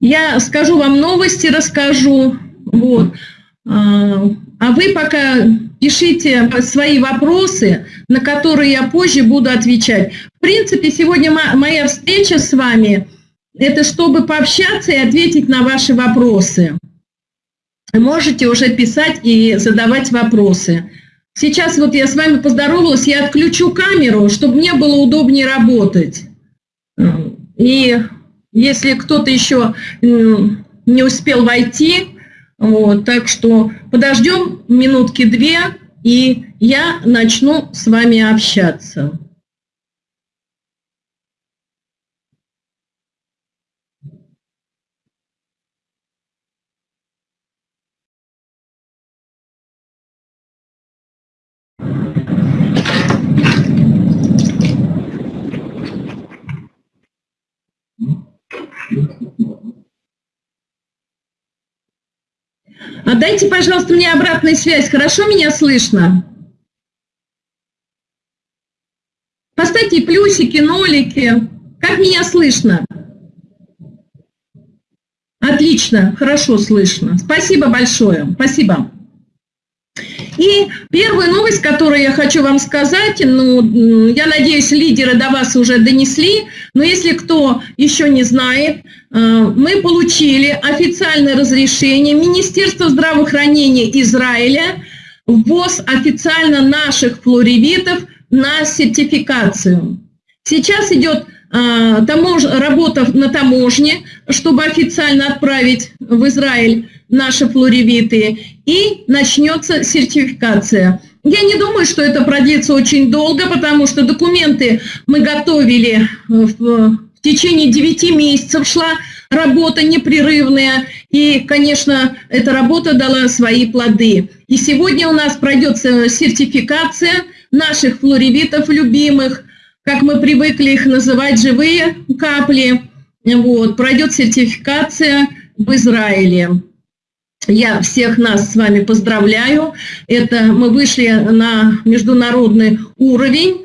Я скажу вам новости, расскажу. Вот. А, а вы пока пишите свои вопросы, на которые я позже буду отвечать. В принципе, сегодня моя встреча с вами – это чтобы пообщаться и ответить на ваши вопросы. Можете уже писать и задавать вопросы. Сейчас вот я с вами поздоровалась, я отключу камеру, чтобы мне было удобнее работать. И если кто-то еще не успел войти, вот, так что подождем минутки две, и я начну с вами общаться. А дайте, пожалуйста, мне обратную связь. Хорошо меня слышно? Поставьте плюсики, нолики. Как меня слышно? Отлично, хорошо слышно. Спасибо большое. Спасибо. И первая новость, которую я хочу вам сказать, ну, я надеюсь, лидеры до вас уже донесли, но если кто еще не знает, э, мы получили официальное разрешение Министерства здравоохранения Израиля ввоз официально наших флоревитов на сертификацию. Сейчас идет э, тамож, работа на таможне, чтобы официально отправить в Израиль наши флоревиты, и начнется сертификация. Я не думаю, что это продлится очень долго, потому что документы мы готовили в, в течение 9 месяцев, шла работа непрерывная, и, конечно, эта работа дала свои плоды. И сегодня у нас пройдет сертификация наших флоревитов любимых, как мы привыкли их называть, живые капли. Вот, пройдет сертификация в Израиле. Я всех нас с вами поздравляю. Это мы вышли на международный уровень.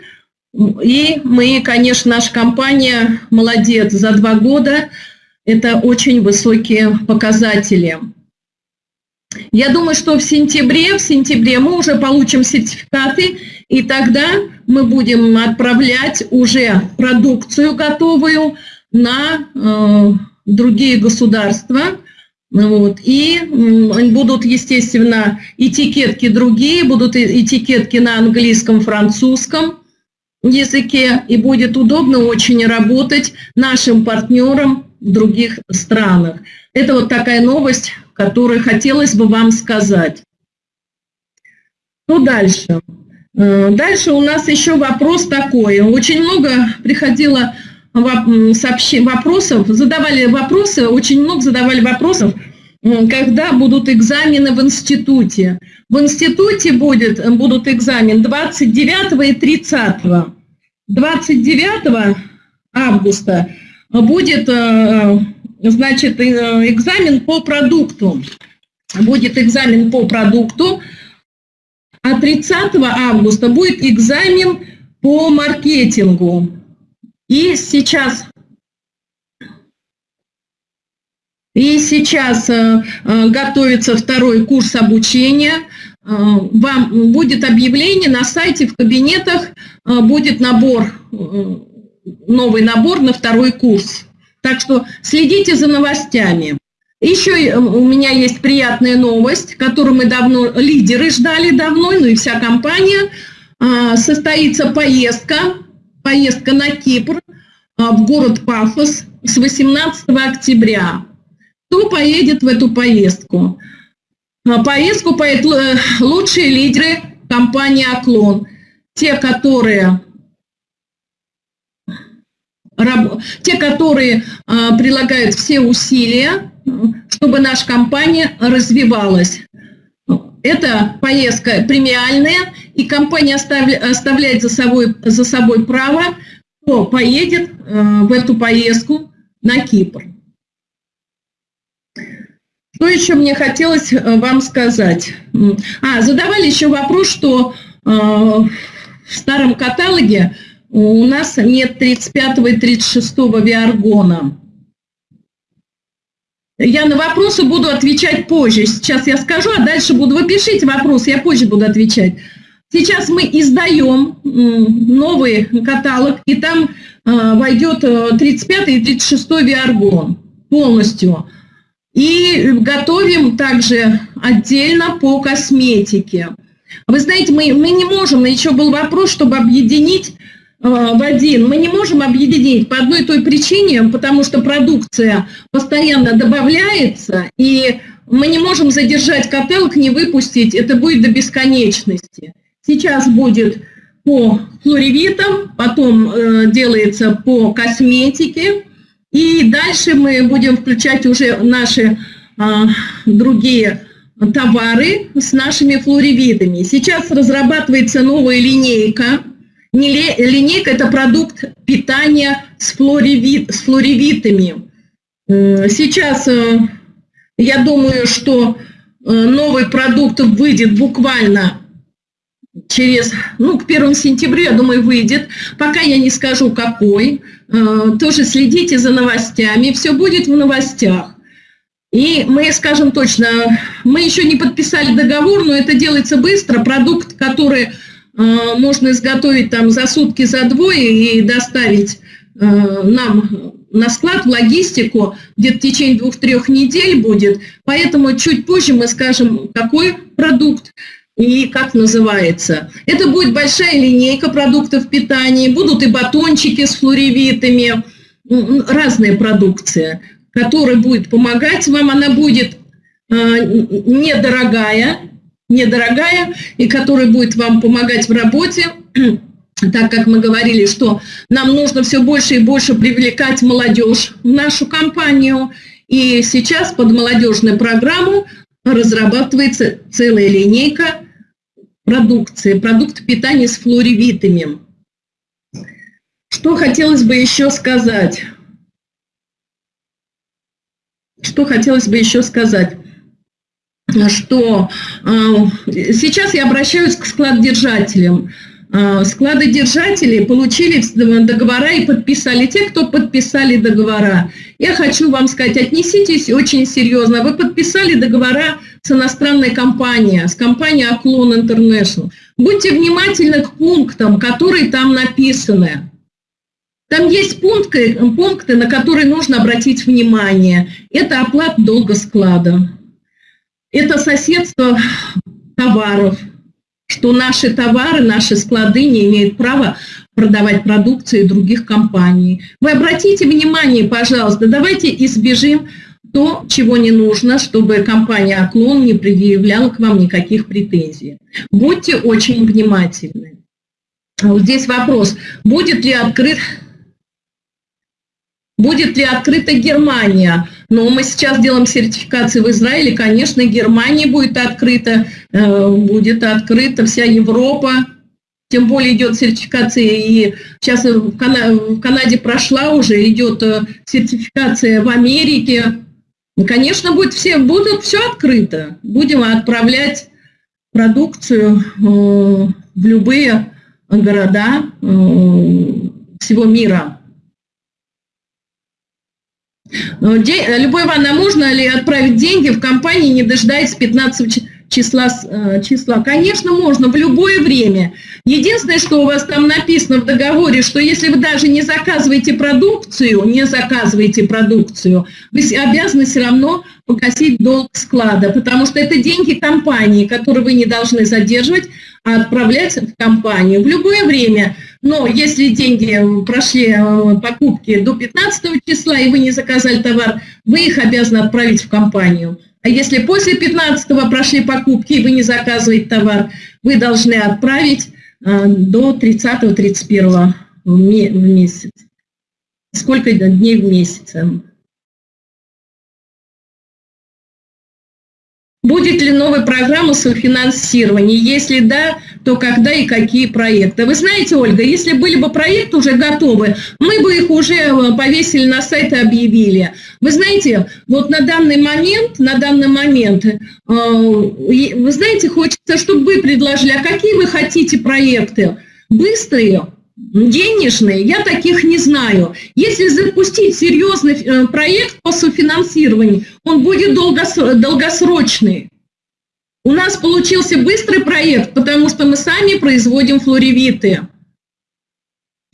И мы, конечно, наша компания молодец. За два года это очень высокие показатели. Я думаю, что в сентябре, в сентябре мы уже получим сертификаты, и тогда мы будем отправлять уже продукцию готовую на э, другие государства. Вот. И будут, естественно, этикетки другие, будут этикетки на английском, французском языке, и будет удобно очень работать нашим партнерам в других странах. Это вот такая новость, которую хотелось бы вам сказать. Ну, дальше. Э, дальше у нас еще вопрос такой. Очень много приходило вопросов, задавали вопросы, очень много задавали вопросов, когда будут экзамены в институте. В институте будет, будут экзамены 29 и 30. 29 августа будет, э, значит, э, экзамен по продукту. Будет экзамен по продукту, а 30 августа будет экзамен по маркетингу. И сейчас, и сейчас э, э, готовится второй курс обучения. Э, вам будет объявление на сайте, в кабинетах будет набор, новый набор на второй курс. Так что следите за новостями. Еще у меня есть приятная новость, которую мы давно, лидеры ждали давно, ну и вся компания. Состоится поездка поездка на Кипр а, в город Пафос с 18 октября. Кто поедет в эту поездку? На поездку поедут э, лучшие лидеры компании «Оклон». Те, которые те, которые а, прилагают все усилия, чтобы наша компания развивалась. Это поездка премиальная, и компания оставляет за собой, за собой право, кто поедет э, в эту поездку на Кипр. Что еще мне хотелось э, вам сказать? А, задавали еще вопрос, что э, в старом каталоге у нас нет 35 и 36 виаргона. Я на вопросы буду отвечать позже. Сейчас я скажу, а дальше буду. Вы пишите вопрос, я позже буду отвечать. Сейчас мы издаем новый каталог, и там а, войдет 35 и 36 виаргон полностью. И готовим также отдельно по косметике. Вы знаете, мы, мы не можем, еще был вопрос, чтобы объединить э, в один. Мы не можем объединить по одной той причине, потому что продукция постоянно добавляется, и мы не можем задержать каталог, не выпустить, это будет до бесконечности. Сейчас будет по флоревитам, потом э, делается по косметике, и дальше мы будем включать уже наши а, другие товары с нашими флоревитами. Сейчас разрабатывается новая линейка. Не линейка – это продукт питания с, флоревит, с флоревитами. Сейчас э, я думаю, что э, новый продукт выйдет буквально через, ну, к 1 сентября, я думаю, выйдет. Пока я не скажу, какой. Э, тоже следите за новостями. Все будет в новостях. И мы скажем точно, мы еще не подписали договор, но это делается быстро. Продукт, который э, можно изготовить там за сутки, за двое и доставить э, нам на склад, в логистику, где-то в течение двух-трех недель будет. Поэтому чуть позже мы скажем, какой продукт и как называется. Это будет большая линейка продуктов питания, будут и батончики с флоревитами, разные продукции, которая будет помогать вам, она будет э, недорогая, недорогая, и которая будет вам помогать в работе, так как мы говорили, что нам нужно все больше и больше привлекать молодежь в нашу компанию, и сейчас под молодежную программу разрабатывается целая линейка продукции, продукт питания с флоревитами. Что хотелось бы еще сказать? Что хотелось бы еще сказать? Что э, сейчас я обращаюсь к складодержателям. Э, складодержатели получили договора и подписали. Те, кто подписали договора. Я хочу вам сказать, отнеситесь очень серьезно. Вы подписали договора с иностранной компанией, с компанией Аклон International. Будьте внимательны к пунктам, которые там написаны. Там есть пункты, пункты, на которые нужно обратить внимание. Это оплата долга склада. Это соседство товаров, что наши товары, наши склады не имеют права продавать продукцию других компаний. Вы обратите внимание, пожалуйста, давайте избежим то, чего не нужно, чтобы компания «Оклон» не предъявляла к вам никаких претензий. Будьте очень внимательны. А здесь вопрос, будет ли открыт Будет ли открыта Германия? Но мы сейчас делаем сертификации в Израиле, конечно, Германия будет открыта, э, будет открыта вся Европа, тем более идет сертификация, и сейчас в Канаде прошла уже, идет э, сертификация в Америке, конечно, будет все, будут все открыто. Будем отправлять продукцию э, в любые города всего мира. Любой Ивановна, можно ли отправить деньги в компании, не дожидаясь 15 числа, э, числа. Конечно, можно в любое время. Единственное, что у вас там написано в договоре, что если вы даже не заказываете продукцию, не заказываете продукцию, вы обязаны все равно погасить долг склада, потому что это деньги компании, которые вы не должны задерживать, а отправлять в компанию в любое время. Но если деньги прошли э, покупки до 15 числа, и вы не заказали товар, вы их обязаны отправить в компанию. А если после 15 прошли покупки, и вы не заказываете товар, вы должны отправить э, до 30-31 в месяц. Сколько дней в месяц? Будет ли новая программа софинансирования? Если да, то когда и какие проекты? Вы знаете, Ольга, если были бы проекты уже готовы, мы бы их уже э, повесили на сайт и объявили. Вы знаете, вот на данный момент, на данный момент, э, вы знаете, хочется, чтобы вы предложили, а какие вы хотите проекты? Быстрые, денежные, я таких не знаю. Если запустить серьезный э, проект по софинансированию, он будет долгосрочный. У нас получился быстрый проект, потому что мы сами производим флоревиты.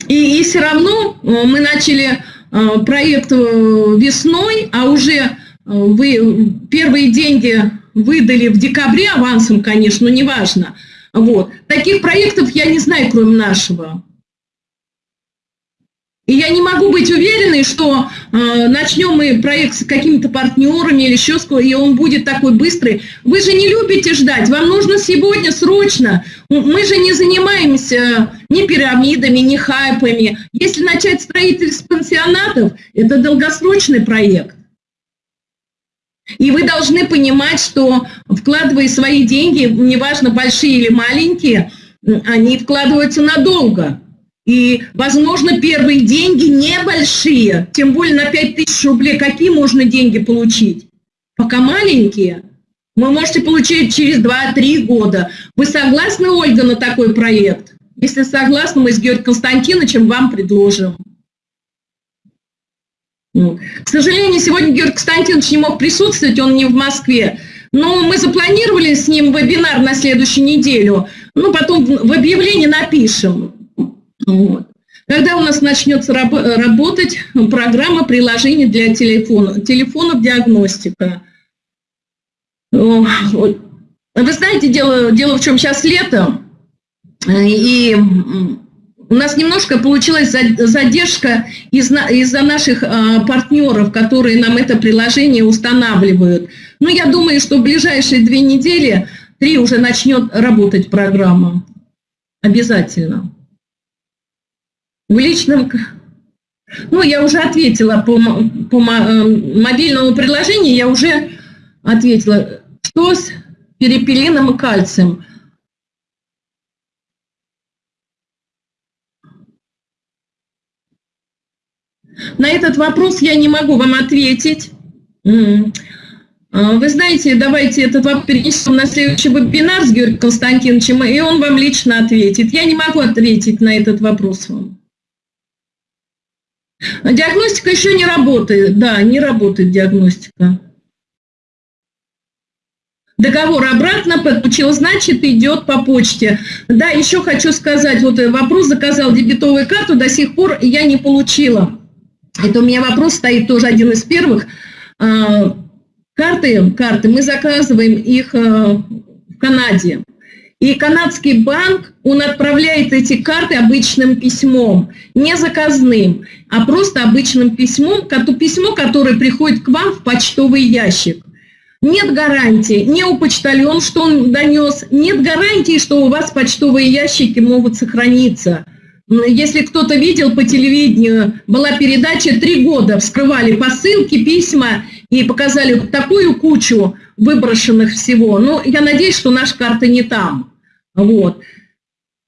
И, и все равно э, мы начали э, проект весной, а уже вы первые деньги выдали в декабре авансом, конечно, но неважно. Вот. Таких проектов я не знаю, кроме нашего. И я не могу быть уверенной, что э, начнем мы проект с какими-то партнерами или еще с и он будет такой быстрый. Вы же не любите ждать, вам нужно сегодня, срочно. Мы же не занимаемся ни пирамидами, ни хайпами. Если начать строительство пансионатов, это долгосрочный проект. И вы должны понимать, что вкладывая свои деньги, неважно, большие или маленькие, они вкладываются надолго. И, возможно, первые деньги небольшие, тем более на 5 тысяч рублей. Какие можно деньги получить? Пока маленькие. Вы можете получить через 2-3 года. Вы согласны, Ольга, на такой проект? Если согласны, мы с Георгием Константиновичем вам предложим. Ну, к сожалению, сегодня Георгий Константинович не мог присутствовать, он не в Москве. Но мы запланировали с ним вебинар на следующую неделю. Ну, потом в объявлении напишем. Вот. Когда у нас начнется раб работать программа приложений для телефона, телефонов диагностика. Вы знаете, дело, дело в чем сейчас лето, и у нас немножко получилась задержка из-за из наших а, партнеров, которые нам это приложение устанавливают. Но я думаю, что в ближайшие две недели, три уже начнет работать программа. Обязательно. В личном... Ну, я уже ответила по, по э, мобильному приложению, я уже ответила. Что с перепелином и кальцием? На этот вопрос я не могу вам ответить. А, вы знаете, давайте этот вопрос перенесем на следующий вебинар с Георгием Константиновичем, и он вам лично ответит. Я не могу ответить на этот вопрос вам. Диагностика еще не работает, да, не работает диагностика. Договор обратно подключил, значит, идет по почте. Да, еще хочу сказать, вот вопрос заказал дебетовую карту, до сих пор я не получила. Это у меня вопрос стоит тоже один из первых. А, карты, карты, мы заказываем их а, в Канаде. И канадский банк, он отправляет эти карты обычным письмом, не заказным, а просто обычным письмом, письмо, которое приходит к вам в почтовый ящик. Нет гарантии, не у почтальон, что он донес, нет гарантии, что у вас почтовые ящики могут сохраниться. Если кто-то видел по телевидению, была передача «Три года», вскрывали посылки, письма и показали такую кучу выброшенных всего. Но я надеюсь, что наша карта не там. Вот.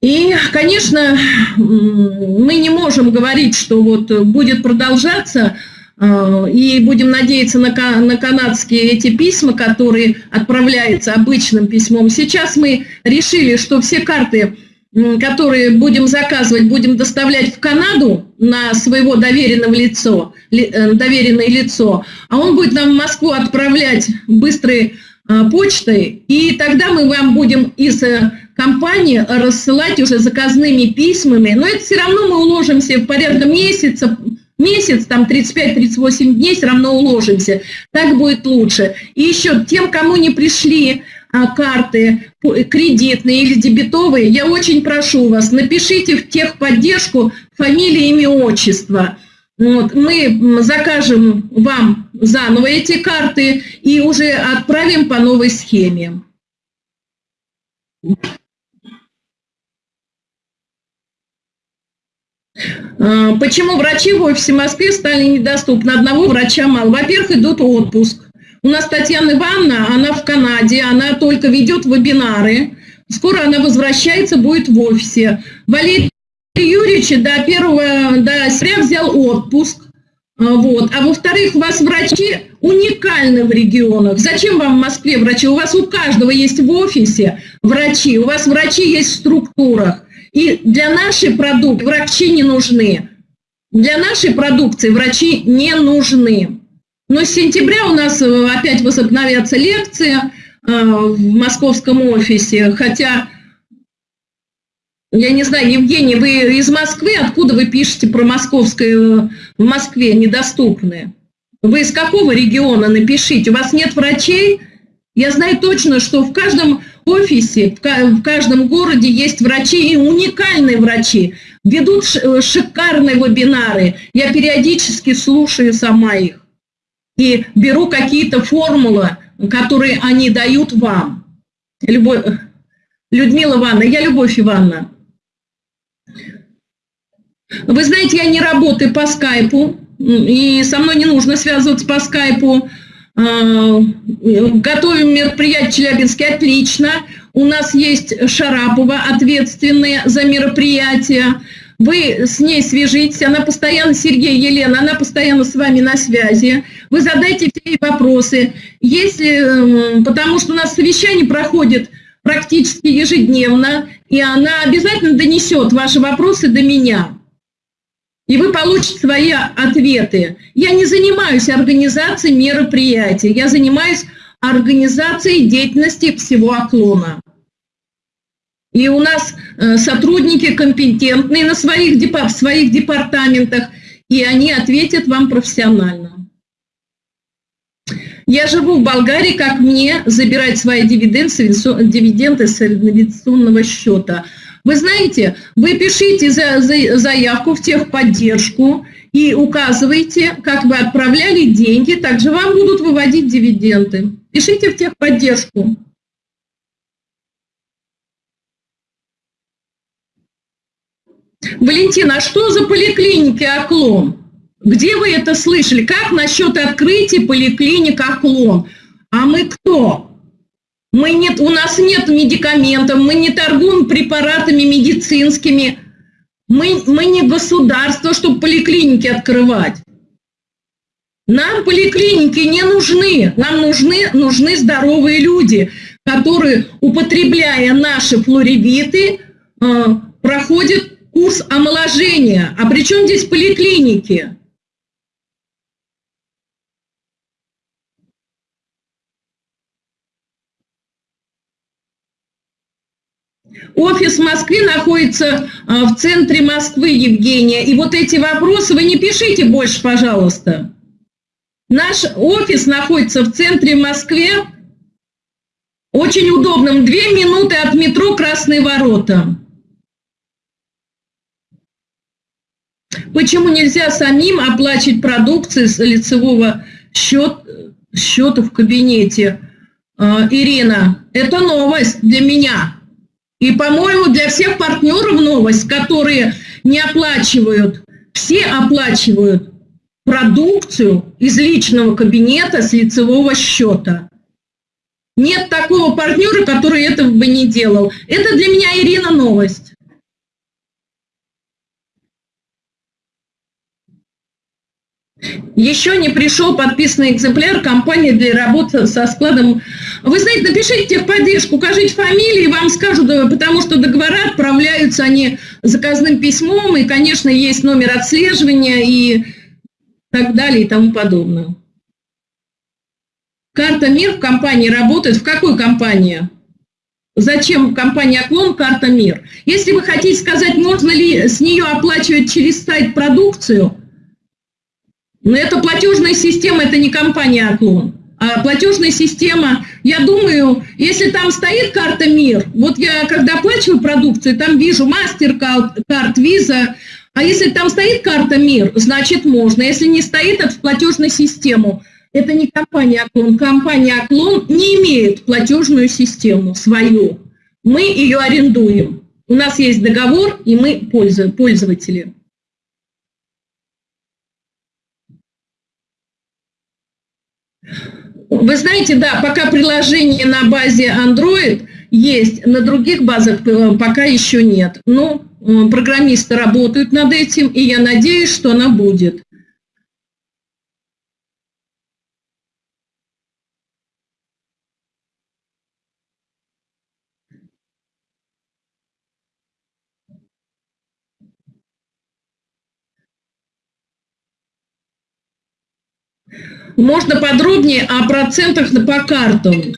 И, конечно, мы не можем говорить, что вот будет продолжаться, э, и будем надеяться на, на канадские эти письма, которые отправляются обычным письмом. Сейчас мы решили, что все карты, которые будем заказывать, будем доставлять в Канаду на своего доверенного лицо, э, доверенное лицо, а он будет нам в Москву отправлять быстрой э, почтой, и тогда мы вам будем из компании рассылать уже заказными письмами, но это все равно мы уложимся в порядка месяца, месяц, там 35-38 дней все равно уложимся. Так будет лучше. И еще тем, кому не пришли а, карты кредитные или дебетовые, я очень прошу вас, напишите в техподдержку фамилия, имя, отчество. Вот, мы закажем вам заново эти карты и уже отправим по новой схеме. А, почему врачи в офисе Москвы стали недоступны? Одного врача мало. Во-первых, идут отпуск. У нас Татьяна Ивановна, она в Канаде, она только ведет вебинары. Скоро она возвращается, будет в офисе. Валерий Юрьевич до первого, до сря взял отпуск. А, вот. А во-вторых, у вас врачи уникальны в регионах. Зачем вам в Москве врачи? У вас у каждого есть в офисе врачи, у вас врачи есть в структурах. И для нашей продукции врачи не нужны. Для нашей продукции врачи не нужны. Но с сентября у нас э, опять возобновятся лекции э, в московском офисе, хотя, я не знаю, Евгений, вы из Москвы, откуда вы пишете про московское в Москве недоступны? Вы из какого региона напишите? У вас нет врачей? Я знаю точно, что в каждом офисе, в каждом городе есть врачи и уникальные врачи. Ведут э, шикарные вебинары. Я периодически слушаю сама их и беру какие-то формулы, которые они дают вам. Любовь, Людмила Ивановна, я Любовь Ивановна. Вы знаете, я не работаю по скайпу, и со мной не нужно связываться по скайпу. А, готовим мероприятие в Челябинске отлично. У нас есть Шарапова, ответственная за мероприятие. Вы с ней свяжитесь, она постоянно, Сергей, Елена, она постоянно с вами на связи. Вы задайте все вопросы. Если, потому что у нас совещание проходит практически ежедневно, и она обязательно донесет ваши вопросы до меня. И вы получите свои ответы. Я не занимаюсь организацией мероприятий, я занимаюсь организацией деятельности всего оклона. И у нас э, сотрудники компетентные на своих, в своих департаментах, и они ответят вам профессионально. Я живу в Болгарии, как мне забирать свои дивиденды, дивиденды с инвестиционного счета? Вы знаете, вы пишите за, за, заявку в техподдержку и указывайте, как вы отправляли деньги, также вам будут выводить дивиденды. Пишите в техподдержку. Валентина, а что за поликлиники «Оклон»? Где вы это слышали? Как насчет открытия поликлиник «Оклон»? А мы кто? Мы нет, у нас нет медикаментов, мы не торгуем препаратами медицинскими. Мы, мы не государство, чтобы поликлиники открывать. Нам поликлиники не нужны. Нам нужны, нужны здоровые люди, которые, употребляя наши флоревиты, э, проходят курс омоложения. А при чем здесь поликлиники? Офис в Москве находится а, в центре Москвы, Евгения. И вот эти вопросы вы не пишите больше, пожалуйста. Наш офис находится в центре Москве. Очень удобным. Две минуты от метро Красные ворота. Почему нельзя самим оплачивать продукцию с лицевого счет, счета в кабинете? А, Ирина, это новость для меня. И, по-моему, для всех партнеров новость, которые не оплачивают, все оплачивают продукцию из личного кабинета с лицевого счета. Нет такого партнера, который этого бы не делал. Это для меня, Ирина, новость. Еще не пришел подписанный экземпляр компании для работы со складом. Вы знаете, напишите техподдержку, укажите фамилии, вам скажут, потому что договора отправляются они заказным письмом, и, конечно, есть номер отслеживания и так далее и тому подобное. Карта МИР в компании работает. В какой компании? Зачем компания «Оклон» карта МИР? Если вы хотите сказать, можно ли с нее оплачивать через сайт продукцию – но это платежная система, это не компания «Оклон». А платежная система, я думаю, если там стоит карта МИР, вот я когда оплачиваю продукцию, там вижу MasterCard, Visa, а если там стоит карта МИР, значит можно. Если не стоит, это в платежную систему. Это не компания «Оклон». Компания «Оклон» не имеет платежную систему свою. Мы ее арендуем. У нас есть договор, и мы пользователи. Вы знаете, да, пока приложение на базе Android есть, на других базах э, пока еще нет. Но э, программисты работают над этим, и я надеюсь, что она будет. Можно подробнее о процентах по картам.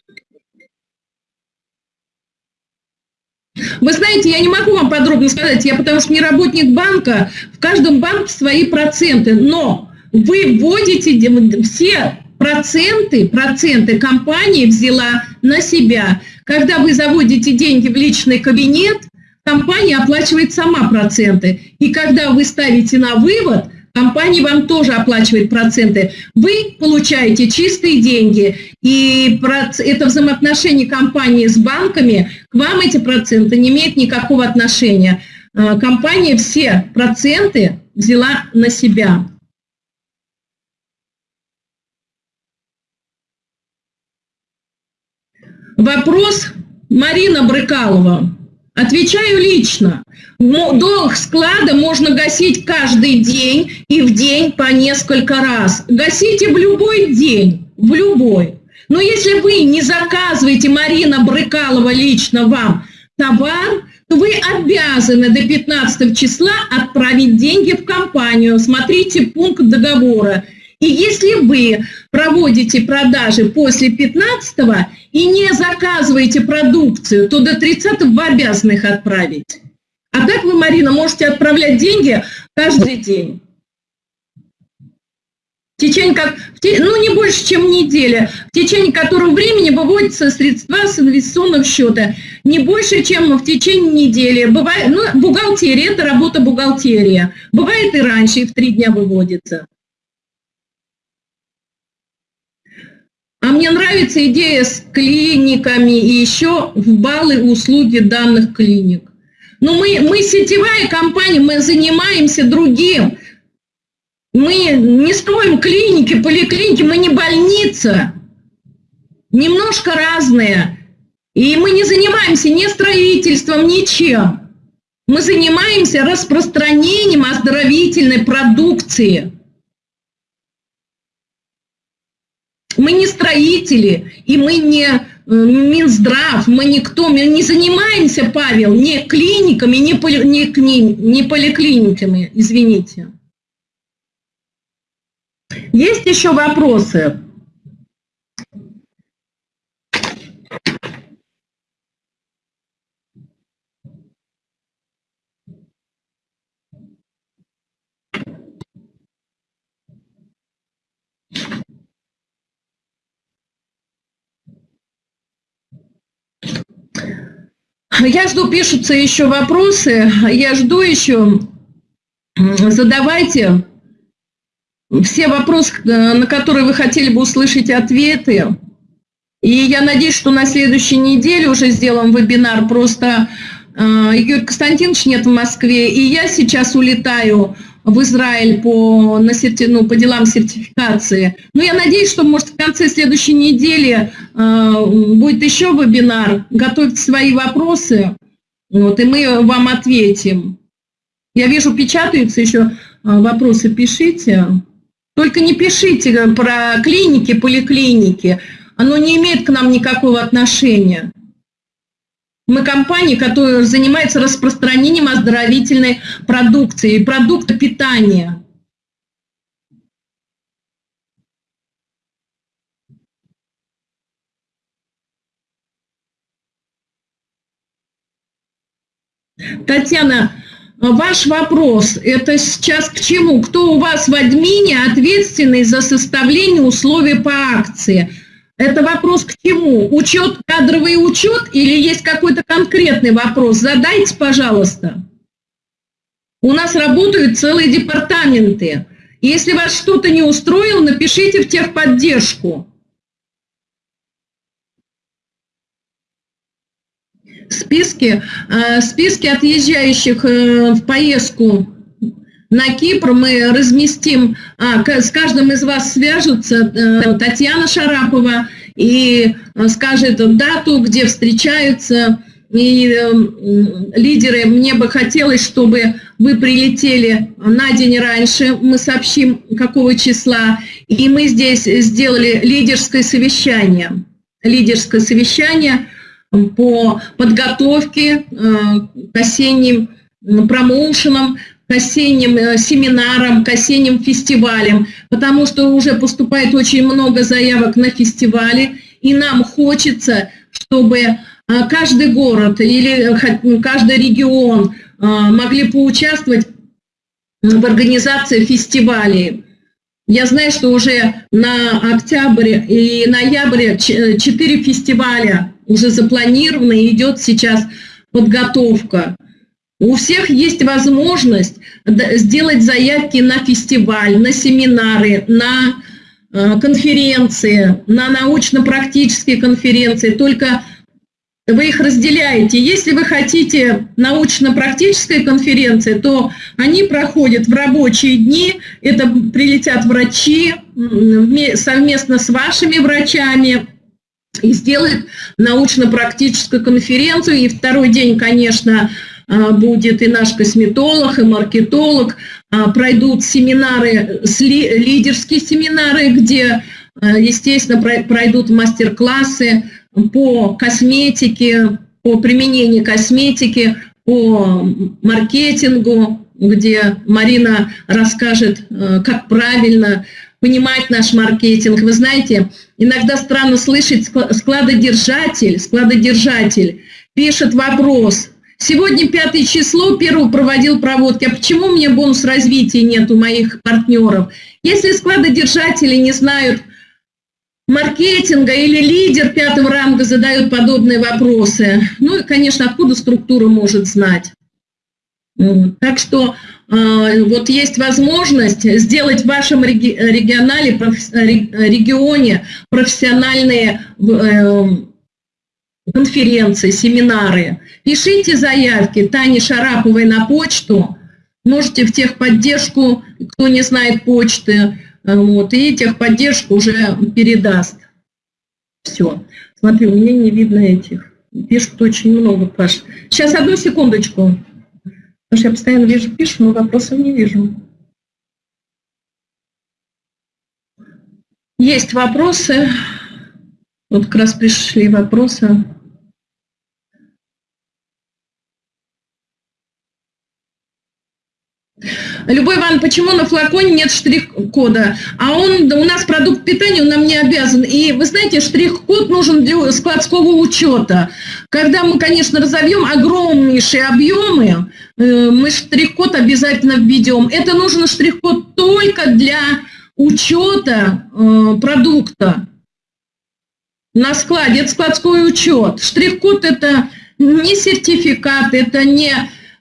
Вы знаете, я не могу вам подробно сказать, я потому что не работник банка, в каждом банке свои проценты, но вы вводите все проценты, проценты компания взяла на себя. Когда вы заводите деньги в личный кабинет, компания оплачивает сама проценты. И когда вы ставите на вывод, компания вам тоже оплачивает проценты. Вы получаете чистые деньги, и это взаимоотношение компании с банками, к вам эти проценты не имеют никакого отношения. А, компания все проценты взяла на себя. Вопрос Марина Брыкалова. Отвечаю лично. Долг склада можно гасить каждый день и в день по несколько раз. Гасите в любой день, в любой. Но если вы не заказываете, Марина Брыкалова лично вам, товар, то вы обязаны до 15 числа отправить деньги в компанию. Смотрите пункт договора. И если вы проводите продажи после 15 и не заказываете продукцию, то до 30 вы обязаны их отправить. А так вы, Марина, можете отправлять деньги каждый день. В течение, как, ну, не больше, чем неделя, в течение которого времени выводятся средства с инвестиционного счета. Не больше, чем в течение недели. Бывает, ну, бухгалтерия – это работа бухгалтерия. Бывает и раньше, и в три дня выводится. А мне нравится идея с клиниками и еще в баллы услуги данных клиник. Но мы, мы сетевая компания, мы занимаемся другим. Мы не строим клиники, поликлиники, мы не больница. Немножко разные. И мы не занимаемся ни строительством, ничем. Мы занимаемся распространением оздоровительной продукции. Мы не строители, и мы не Минздрав, мы никто, мы не занимаемся, Павел, ни клиниками, ни, поли, ни, ни поликлиниками, извините. Есть еще вопросы? Я жду, пишутся еще вопросы, я жду еще. Задавайте все вопросы, э, на которые вы хотели бы услышать ответы. И я надеюсь, что на следующей неделе уже сделаем вебинар. Просто э, Юрий Константинович нет в Москве, и я сейчас улетаю в Израиль по, на серти, ну, по делам сертификации. Но я надеюсь, что, может, в конце следующей недели э, будет еще вебинар. Готовьте свои вопросы, вот, и мы вам ответим. Я вижу, печатаются еще э, вопросы, пишите. Только не пишите про клиники, поликлиники. Оно не имеет к нам никакого отношения. Мы компания, которая занимается распространением оздоровительной продукции, продукта питания. Татьяна, ваш вопрос, это сейчас к чему? Кто у вас в админе ответственный за составление условий по акции? Это вопрос к чему? Учет, кадровый учет или есть какой-то конкретный вопрос? Задайте, пожалуйста. У нас работают целые департаменты. Если вас что-то не устроило, напишите в техподдержку. Списки, э, списки отъезжающих э, в поездку на Кипр мы разместим, а, с каждым из вас свяжутся э, Татьяна Шарапова и э, скажет дату, где встречаются. И э, лидеры, мне бы хотелось, чтобы вы прилетели на день раньше, мы сообщим, какого числа, и мы здесь сделали лидерское совещание. Лидерское совещание по подготовке к осенним промоушенам, к осенним э, семинарам, к осенним фестивалям, потому что уже поступает очень много заявок на фестивали, и нам хочется, чтобы э, каждый город или каждый регион могли поучаствовать в организации фестивалей. Я знаю, что уже на октябрь и ноябрь четыре фестиваля уже запланированы, идет сейчас подготовка. У всех есть возможность сделать заявки на фестиваль, на семинары, на э, конференции, на научно-практические конференции. Только вы их разделяете. Если вы хотите научно-практической конференции, то они проходят в рабочие дни, это прилетят врачи совместно с вашими врачами и сделают научно-практическую конференцию. И второй день, конечно, будет и наш косметолог, и маркетолог, а, пройдут семинары, лидерские семинары, где, а, естественно, пройдут мастер-классы, по косметике, по применению косметики, по маркетингу, где Марина расскажет, как правильно понимать наш маркетинг. Вы знаете, иногда странно слышать складодержатель, складодержатель пишет вопрос. Сегодня пятое число, первого проводил проводки. А почему у меня бонус развития нет у моих партнеров? Если складодержатели не знают маркетинга или лидер пятого ранга задает подобные вопросы. Ну и, конечно, откуда структура может знать. Так что э, вот есть возможность сделать в вашем регионале, регионе профессиональные э, конференции, семинары. Пишите заявки Тане Шараповой на почту, можете в техподдержку, кто не знает почты, вот, и техподдержку уже передаст. Все. Смотри, у меня не видно этих. Пишут очень много, Паш. Сейчас, одну секундочку. Потому что я постоянно вижу, пишу, но вопросов не вижу. Есть вопросы. Вот как раз пришли вопросы. Любой Иван, почему на флаконе нет штрих-кода? А он, у нас продукт питания, он нам не обязан. И вы знаете, штрих-код нужен для складского учета. Когда мы, конечно, разовьем огромнейшие объемы, э, мы штрих-код обязательно введем. Это нужен штрих-код только для учета э, продукта на складе. Это складской учет. Штрих-код это не сертификат, это не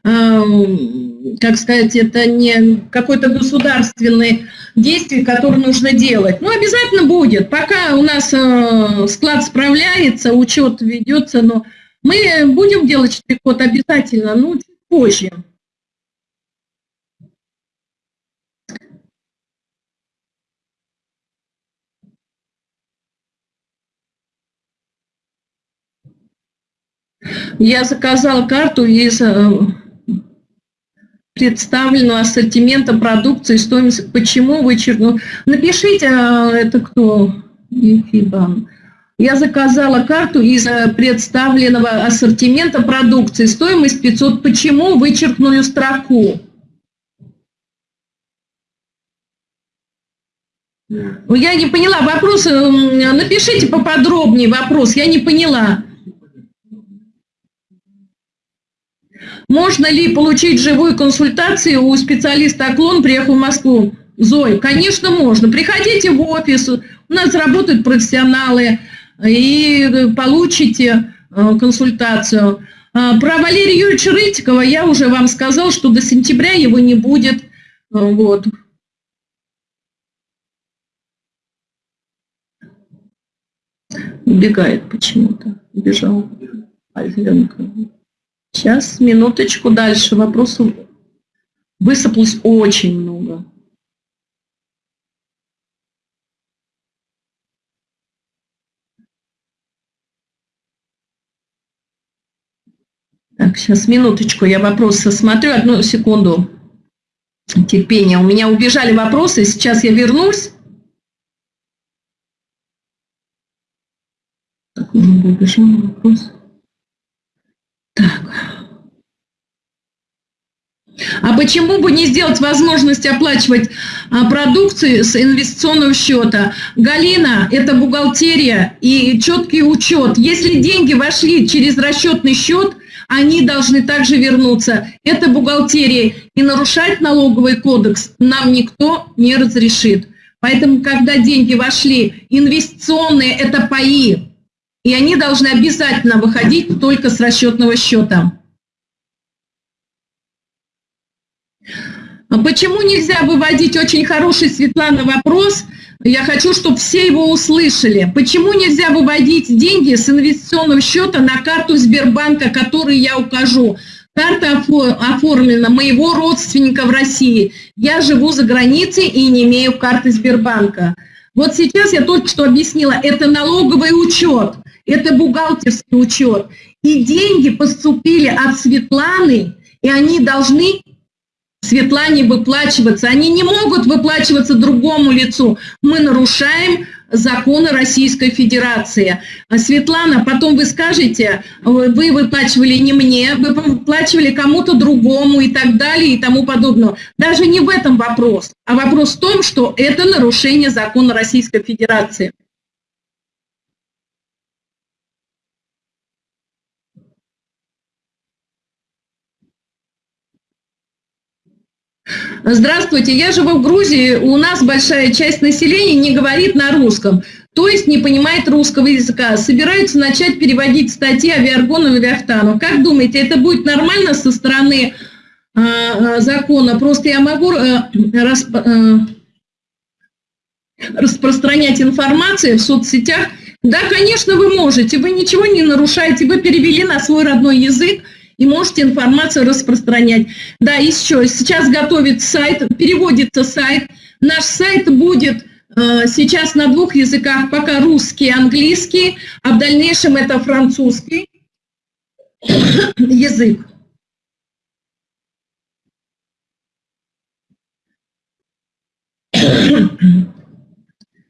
Эм, как сказать, это не какое-то государственное действие, которое нужно делать. Ну, обязательно будет. Пока у нас э, склад справляется, учет ведется, но мы будем делать штрих-код обязательно, но чуть позже. Я заказал карту из э, представлено ассортимента продукции, стоимость, почему вычеркнул. Напишите, а, это кто? Ефибан. Я заказала карту из э, представленного ассортимента продукции, стоимость 500. Почему вычеркнули строку? Я не поняла вопрос, напишите поподробнее вопрос, я не поняла. Можно ли получить живую консультацию у специалиста Оклон, приехал в Москву? Зой, конечно, можно. Приходите в офис, у нас работают профессионалы, и получите э, консультацию. А, про Валерия Юрьевича Рытикова я уже вам сказал, что до сентября его не будет. Э, вот. Убегает почему-то. Убежал. Альфенко. Сейчас, минуточку дальше. Вопросов высыпалось очень много. Так, сейчас, минуточку, я вопросы смотрю, одну секунду терпения. У меня убежали вопросы, сейчас я вернусь. Так, много убежал вопрос. Так. А почему бы не сделать возможность оплачивать а, продукцию с инвестиционного счета? Галина, это бухгалтерия и четкий учет. Если деньги вошли через расчетный счет, они должны также вернуться. Это бухгалтерия. И нарушать налоговый кодекс нам никто не разрешит. Поэтому, когда деньги вошли, инвестиционные – это паи, и они должны обязательно выходить только с расчетного счета. А почему нельзя выводить очень хороший, Светлана, вопрос? Я хочу, чтобы все его услышали. Почему нельзя выводить деньги с инвестиционного счета на карту Сбербанка, которую я укажу? Карта оформлена моего родственника в России. Я живу за границей и не имею карты Сбербанка. Вот сейчас я только что объяснила, это налоговый учет это бухгалтерский учет. И деньги поступили от Светланы, и они должны Светлане выплачиваться. Они не могут выплачиваться другому лицу. Мы нарушаем законы Российской Федерации. А, Светлана, потом вы скажете, вы выплачивали не мне, вы выплачивали кому-то другому и так далее и тому подобное. Даже не в этом вопрос, а вопрос в том, что это нарушение закона Российской Федерации. Здравствуйте, я живу в Грузии, у нас большая часть населения не говорит на русском, то есть не понимает русского языка. Собираются начать переводить статьи Авиаргону и Авиахтану. Как думаете, это будет нормально со стороны э, закона? Просто я могу э, расп, э, распространять информацию в соцсетях. Да, конечно, вы можете, вы ничего не нарушаете, вы перевели на свой родной язык, и можете информацию распространять. Да, еще сейчас готовит сайт, переводится сайт. Наш сайт будет э, сейчас на двух языках, пока русский и английский, а в дальнейшем это французский язык.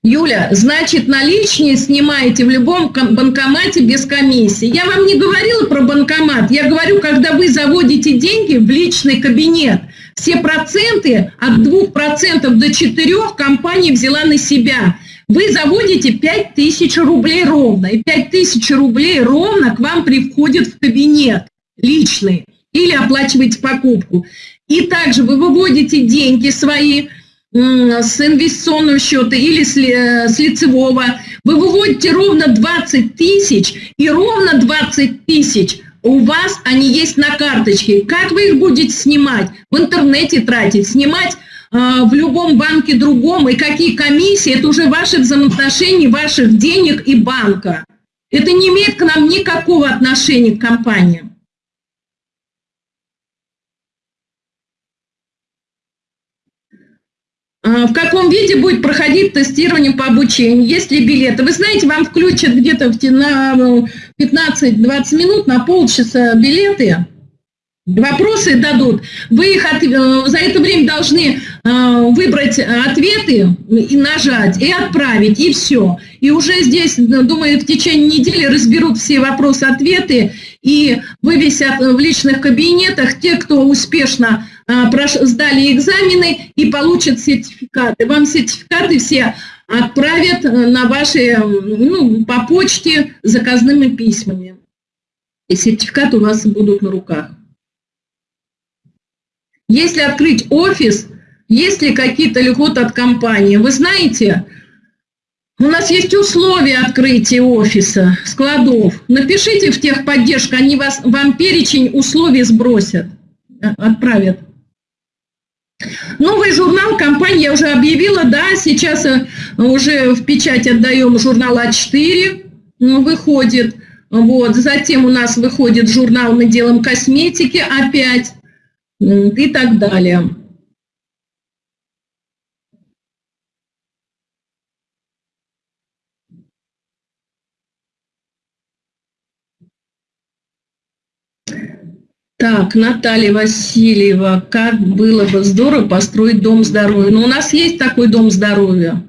Юля, значит, наличные снимаете в любом банкомате без комиссии. Я вам не говорила про банкомат, я говорю, когда вы заводите деньги в личный кабинет, все проценты от 2% до 4% компания взяла на себя. Вы заводите 5000 рублей ровно, и 5000 рублей ровно к вам приходят в кабинет личный или оплачиваете покупку. И также вы выводите деньги свои, с инвестиционного счета или с, э, с лицевого, вы выводите ровно 20 тысяч, и ровно 20 тысяч у вас они есть на карточке. Как вы их будете снимать? В интернете тратить, снимать э, в любом банке другом, и какие комиссии, это уже ваши взаимоотношения, ваших денег и банка. Это не имеет к нам никакого отношения к компаниям. А, в каком виде будет проходить тестирование по обучению, есть ли билеты. Вы знаете, вам включат где-то на 15-20 минут, на полчаса билеты, вопросы дадут. Вы их от, э, за это время должны э, выбрать ответы и нажать, и отправить, и все. И уже здесь, думаю, в течение недели разберут все вопросы-ответы и вывесят в личных кабинетах те, кто успешно сдали экзамены и получат сертификаты. Вам сертификаты все отправят э, на ваши, ну, по почте заказными письмами. И сертификаты у вас будут на руках. Если открыть офис, есть ли какие-то льготы от компании? Вы знаете, у нас есть условия открытия офиса, складов. Напишите в техподдержку, они вас, вам перечень условий сбросят, э, отправят. Новый журнал компания уже объявила, да, сейчас э, уже в печать отдаем журнал А4, выходит. Вот. Затем у нас выходит журнал «Мы делаем косметики» опять и так далее. Так, Наталья Васильева, как было бы здорово построить дом здоровья. Но у нас есть такой дом здоровья.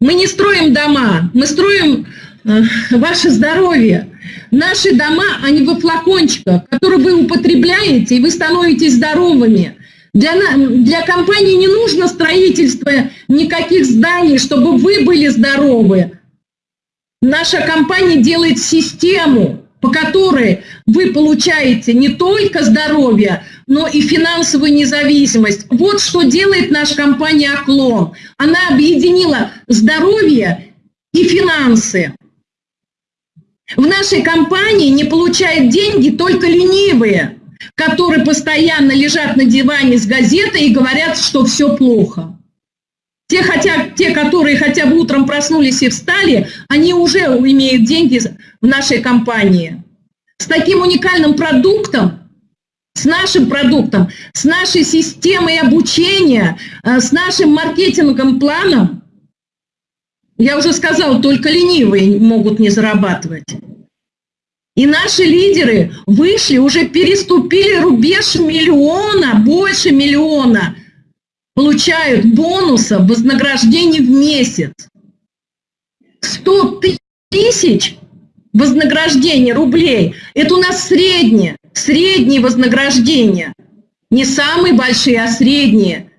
Мы не строим дома, мы строим э, ваше здоровье. Наши дома, они во флакончиках, которые вы употребляете, и вы становитесь здоровыми. Для, для компании не нужно строительство никаких зданий, чтобы вы были здоровы. Наша компания делает систему, по которой вы получаете не только здоровье, но и финансовую независимость. Вот что делает наша компания «Оклон». Она объединила здоровье и финансы. В нашей компании не получают деньги только ленивые, которые постоянно лежат на диване с газетой и говорят, что все плохо. Те, хотя, те, которые хотя бы утром проснулись и встали, они уже имеют деньги в нашей компании. С таким уникальным продуктом, с нашим продуктом, с нашей системой обучения, э, с нашим маркетинговым планом, я уже сказала, только ленивые могут не зарабатывать. И наши лидеры вышли, уже переступили рубеж миллиона, больше миллиона, получают бонусов, вознаграждений в месяц. 100 тысяч вознаграждений рублей – это у нас среднее, средние вознаграждения. Не самые большие, а средние.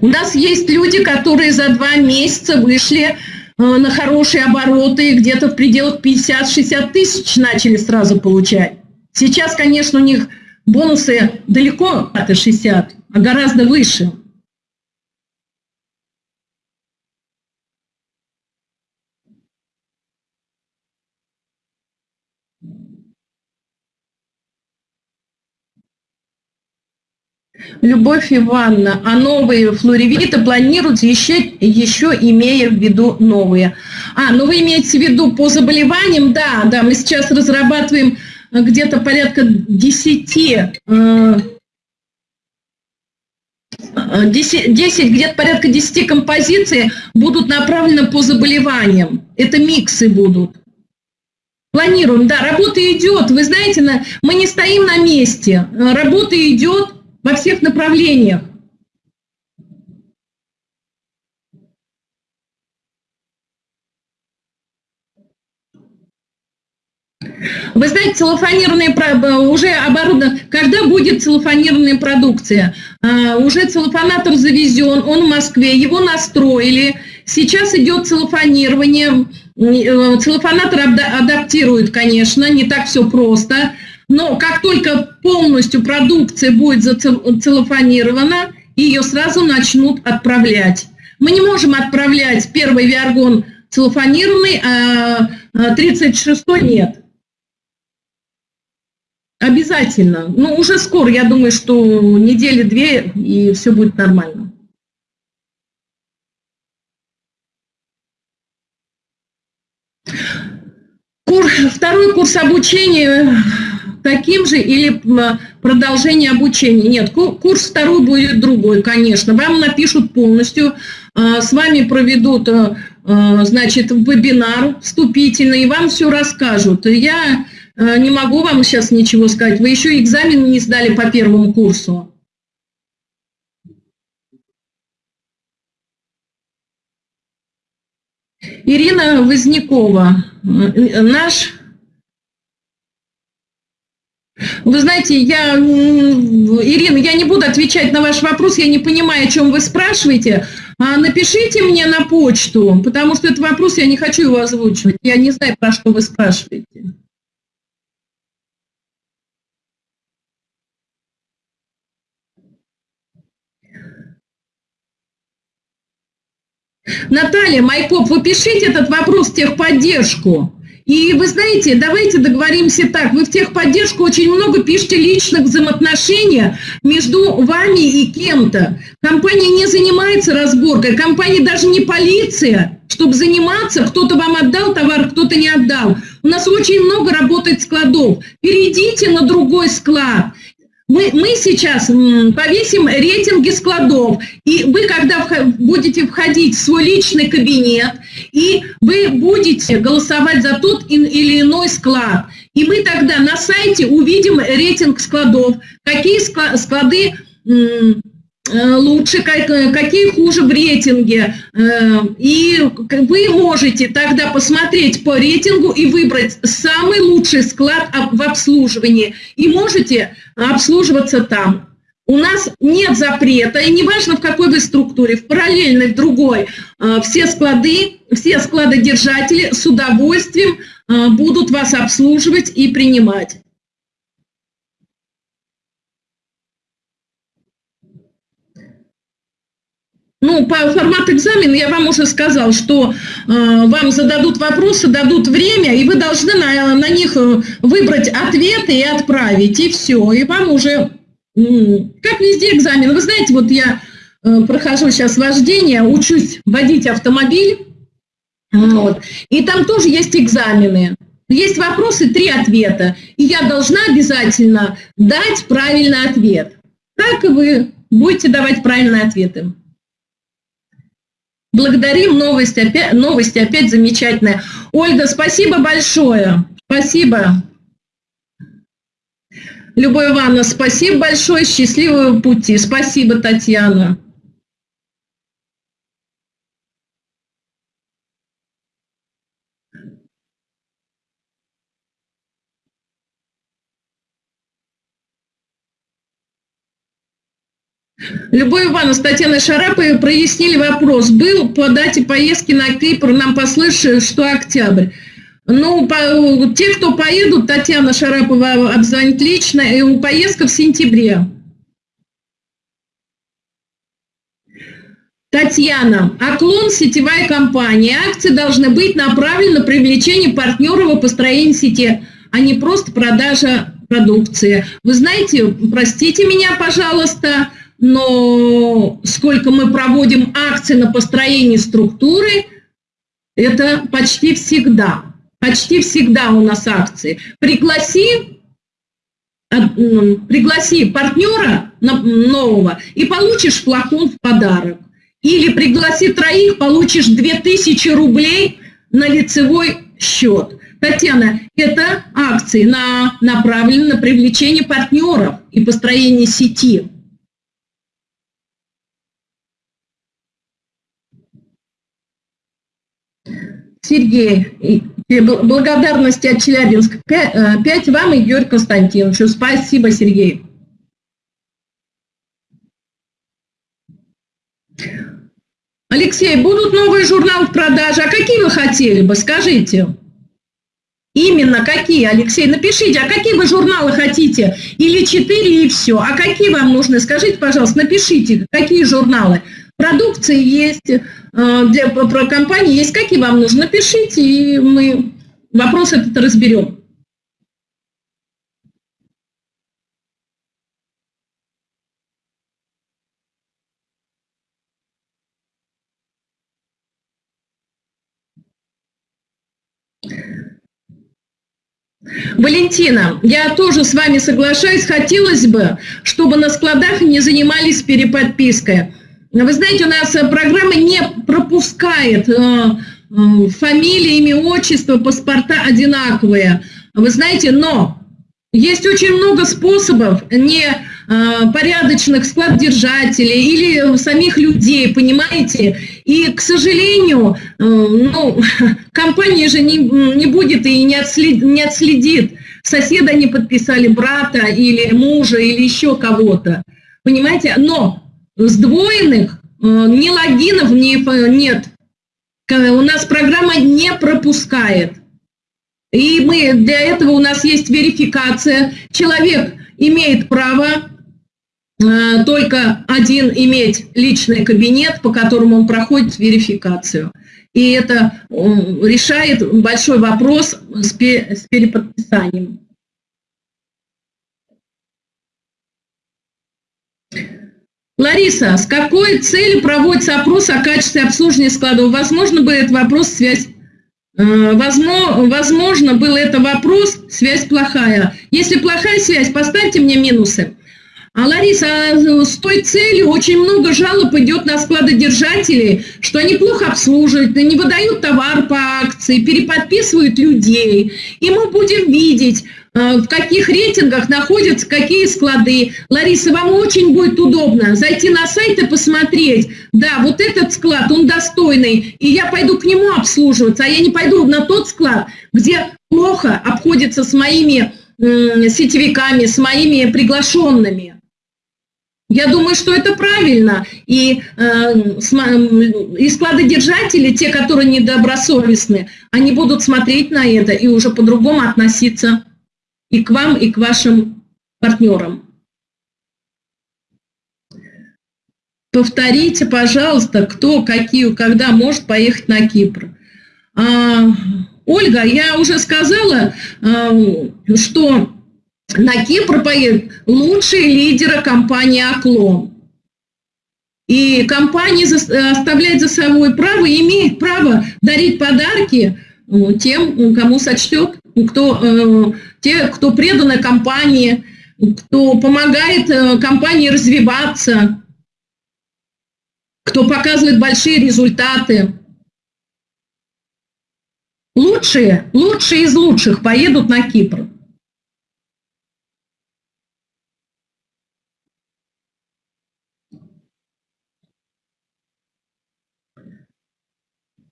У нас есть люди, которые за два месяца вышли Э, на хорошие обороты, где-то в пределах 50-60 тысяч начали сразу получать. Сейчас, конечно, у них бонусы далеко от 60, а гораздо выше. Любовь Ивановна, а новые флоревиты планируются еще, еще имея в виду новые. А, ну вы имеете в виду по заболеваниям? Да, да, мы сейчас разрабатываем где-то порядка 10, 10, 10 где-то порядка 10 композиций будут направлены по заболеваниям. Это миксы будут. Планируем, да, работа идет. Вы знаете, мы не стоим на месте. Работа идет, во всех направлениях. Вы знаете, целлофанированная уже оборудована. Когда будет целлофанированная продукция? А, уже целлофанатор завезен, он в Москве, его настроили. Сейчас идет целлофанирование. Э, целлофанатор адаптирует, конечно, не так все просто. Но как только полностью продукция будет зацеллофанирована, ее сразу начнут отправлять. Мы не можем отправлять первый виаргон целлофанированный, а 36-й нет. Обязательно. Ну, уже скоро, я думаю, что недели две, и все будет нормально. Кур, второй курс обучения таким же или продолжение обучения? Нет, курс второй будет другой, конечно. Вам напишут полностью, а, с вами проведут, а, значит, вебинар вступительный, и вам все расскажут. Я не могу вам сейчас ничего сказать. Вы еще экзамен не сдали по первому курсу. Ирина Вознякова, наш вы знаете, я, Ирина, я не буду отвечать на ваш вопрос, я не понимаю, о чем вы спрашиваете. А напишите мне на почту, потому что этот вопрос я не хочу его озвучивать. Я не знаю, про что вы спрашиваете. Наталья Майкоп, вы пишите этот вопрос в техподдержку. И вы знаете, давайте договоримся так, вы в техподдержку очень много пишете личных взаимоотношений между вами и кем-то. Компания не занимается разборкой, компания даже не полиция, чтобы заниматься, кто-то вам отдал товар, кто-то не отдал. У нас очень много работает складов. Перейдите на другой склад. Мы, мы сейчас повесим рейтинги складов, и вы, когда будете входить в свой личный кабинет, и вы будете голосовать за тот или иной склад, и мы тогда на сайте увидим рейтинг складов, какие склады лучше, какие хуже в рейтинге. Э, и вы можете тогда посмотреть по рейтингу и выбрать самый лучший склад в обслуживании. И можете обслуживаться там. У нас нет запрета, и неважно в какой вы структуре, в параллельной, в другой, э, все склады, все складодержатели с удовольствием э, будут вас обслуживать и принимать. Ну, по формату экзамена я вам уже сказал, что э, вам зададут вопросы, дадут время, и вы должны на, на них э, выбрать ответы и отправить, и все. И вам уже, как везде экзамен. Вы знаете, вот я э, прохожу сейчас вождение, учусь водить автомобиль, вот, и там тоже есть экзамены. Есть вопросы, три ответа, и я должна обязательно дать правильный ответ. Так и вы будете давать правильные ответы. Благодарим, новость опять, новости опять замечательная. Ольга, спасибо большое. Спасибо. Любовь Ивановна, спасибо большое, счастливого пути. Спасибо, Татьяна. Любовь Ивановна с Татьяной Шараповой прояснили вопрос. Был по дате поездки на Кипр, нам послышали, что октябрь. Ну, по, те, кто поедут, Татьяна Шарапова обзвонит лично, и у поездка в сентябре. Татьяна, Оклон – сетевая компания. Акции должны быть направлены на привлечение партнеров и построение сети, а не просто продажа продукции. Вы знаете, простите меня, пожалуйста, но сколько мы проводим акций на построение структуры, это почти всегда. Почти всегда у нас акции. Пригласи, пригласи партнера нового и получишь флакон в подарок. Или пригласи троих, получишь 2000 рублей на лицевой счет. Татьяна, это акции на, направлены на привлечение партнеров и построение сети. Сергей, благодарности от Челябинска. Э, пять вам и Георгию Константиновичу. Спасибо, Сергей. Алексей, будут новые журналы в продаже. А какие вы хотели бы, скажите? Именно какие, Алексей? Напишите, а какие вы журналы хотите? Или четыре и все. А какие вам нужны? Скажите, пожалуйста, напишите, какие журналы. Продукции есть, э, для, про компании есть, какие вам нужны, напишите, и мы вопрос этот разберем. Валентина, я тоже с вами соглашаюсь, хотелось бы, чтобы на складах не занимались переподпиской. Вы знаете, у нас э, программа не пропускает э, э, фамилии, имя, отчество, паспорта одинаковые. Вы знаете, но есть очень много способов не порядочных складдержателей или самих людей, понимаете? И, к сожалению, ну, компания же не, не будет и не отследит, не отследит, соседа не подписали брата или мужа или еще кого-то. Понимаете? Но сдвоенных, э, ни логинов ни, нет. У нас программа не пропускает. И мы, для этого у нас есть верификация. Человек имеет право э, только один иметь личный кабинет, по которому он проходит верификацию. И это э, решает большой вопрос с переподписанием. Лариса, с какой целью проводится опрос о качестве обслуживания складов? Возможно, был это вопрос, связь... Э, возможно, возможно, был это вопрос, связь плохая. Если плохая связь, поставьте мне минусы. А, Лариса, а с той целью очень много жалоб идет на складодержателей, что они плохо обслуживают, не выдают товар по акции, переподписывают людей. И мы будем видеть, в каких рейтингах находятся какие склады. Лариса, вам очень будет удобно зайти на сайт и посмотреть, да, вот этот склад, он достойный, и я пойду к нему обслуживаться, а я не пойду на тот склад, где плохо обходится с моими сетевиками, с моими приглашенными. Я думаю, что это правильно. И, э, и складодержатели, те, которые недобросовестны, они будут смотреть на это и уже по-другому относиться и к вам, и к вашим партнерам. Повторите, пожалуйста, кто, какие, когда может поехать на Кипр. А, Ольга, я уже сказала, а, что на Кипр поедут лучшие лидеры компании «Оклон». И компания оставляет за собой право, имеет право дарить подарки ну, тем, кому сочтет, кто, э, те, кто преданы компании, кто помогает э, компании развиваться, кто показывает большие результаты. Лучшие, лучшие из лучших поедут на Кипр.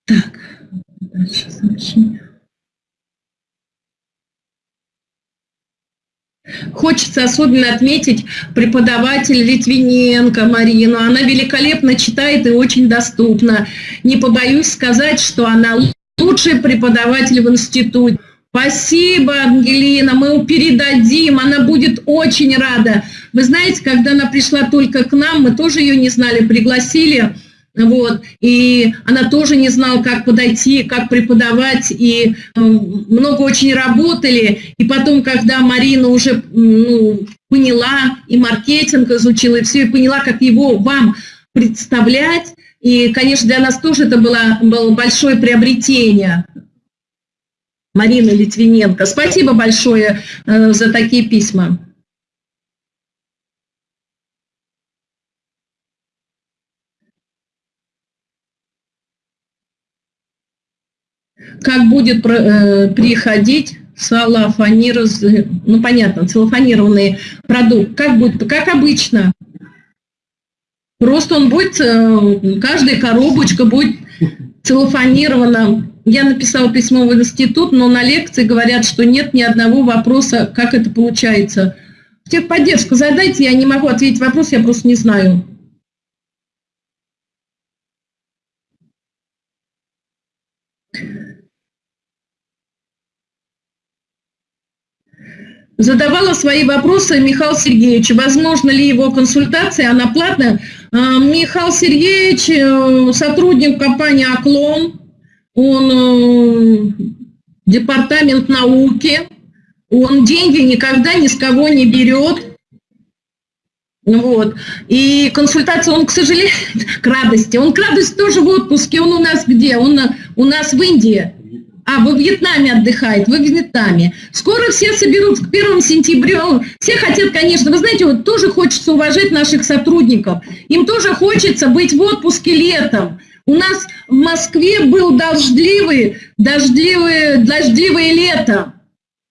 Так, дальше сообщение. Хочется особенно отметить преподаватель Литвиненко Марину. Она великолепно читает и очень доступна. Не побоюсь сказать, что она лучший преподаватель в институте. Спасибо, Ангелина, мы передадим, она будет очень рада. Вы знаете, когда она пришла только к нам, мы тоже ее не знали, пригласили вот, и она тоже не знала, как подойти, как преподавать, и э, много очень работали. И потом, когда Марина уже ну, поняла, и маркетинг изучила, и все, и поняла, как его вам представлять, и, конечно, для нас тоже это было, было большое приобретение. Марина Литвиненко. Спасибо большое э, за такие письма. Как будет э, приходить салафонироз, ну понятно, целлофанированный продукт, как будет, как обычно. Просто он будет, э, каждая коробочка будет целлофанирована. Я написала письмо в институт, но на лекции говорят, что нет ни одного вопроса, как это получается. Техподдержка задайте, я не могу ответить вопрос, я просто не знаю. Задавала свои вопросы Михаил Сергеевич. Возможно ли его консультация, она платная? А, Михаил Сергеевич, э, сотрудник компании «Оклон», он э, департамент науки, он деньги никогда ни с кого не берет. Вот. И консультация, он, к сожалению, к радости, он к радости тоже в отпуске, он у нас где? Он у нас в Индии. А, во Вьетнаме отдыхает, во Вьетнаме. Скоро все соберутся к 1 сентября. Все хотят, конечно, вы знаете, вот тоже хочется уважать наших сотрудников. Им тоже хочется быть в отпуске летом. У нас в Москве был дождливый, дождливое, дождливое лето.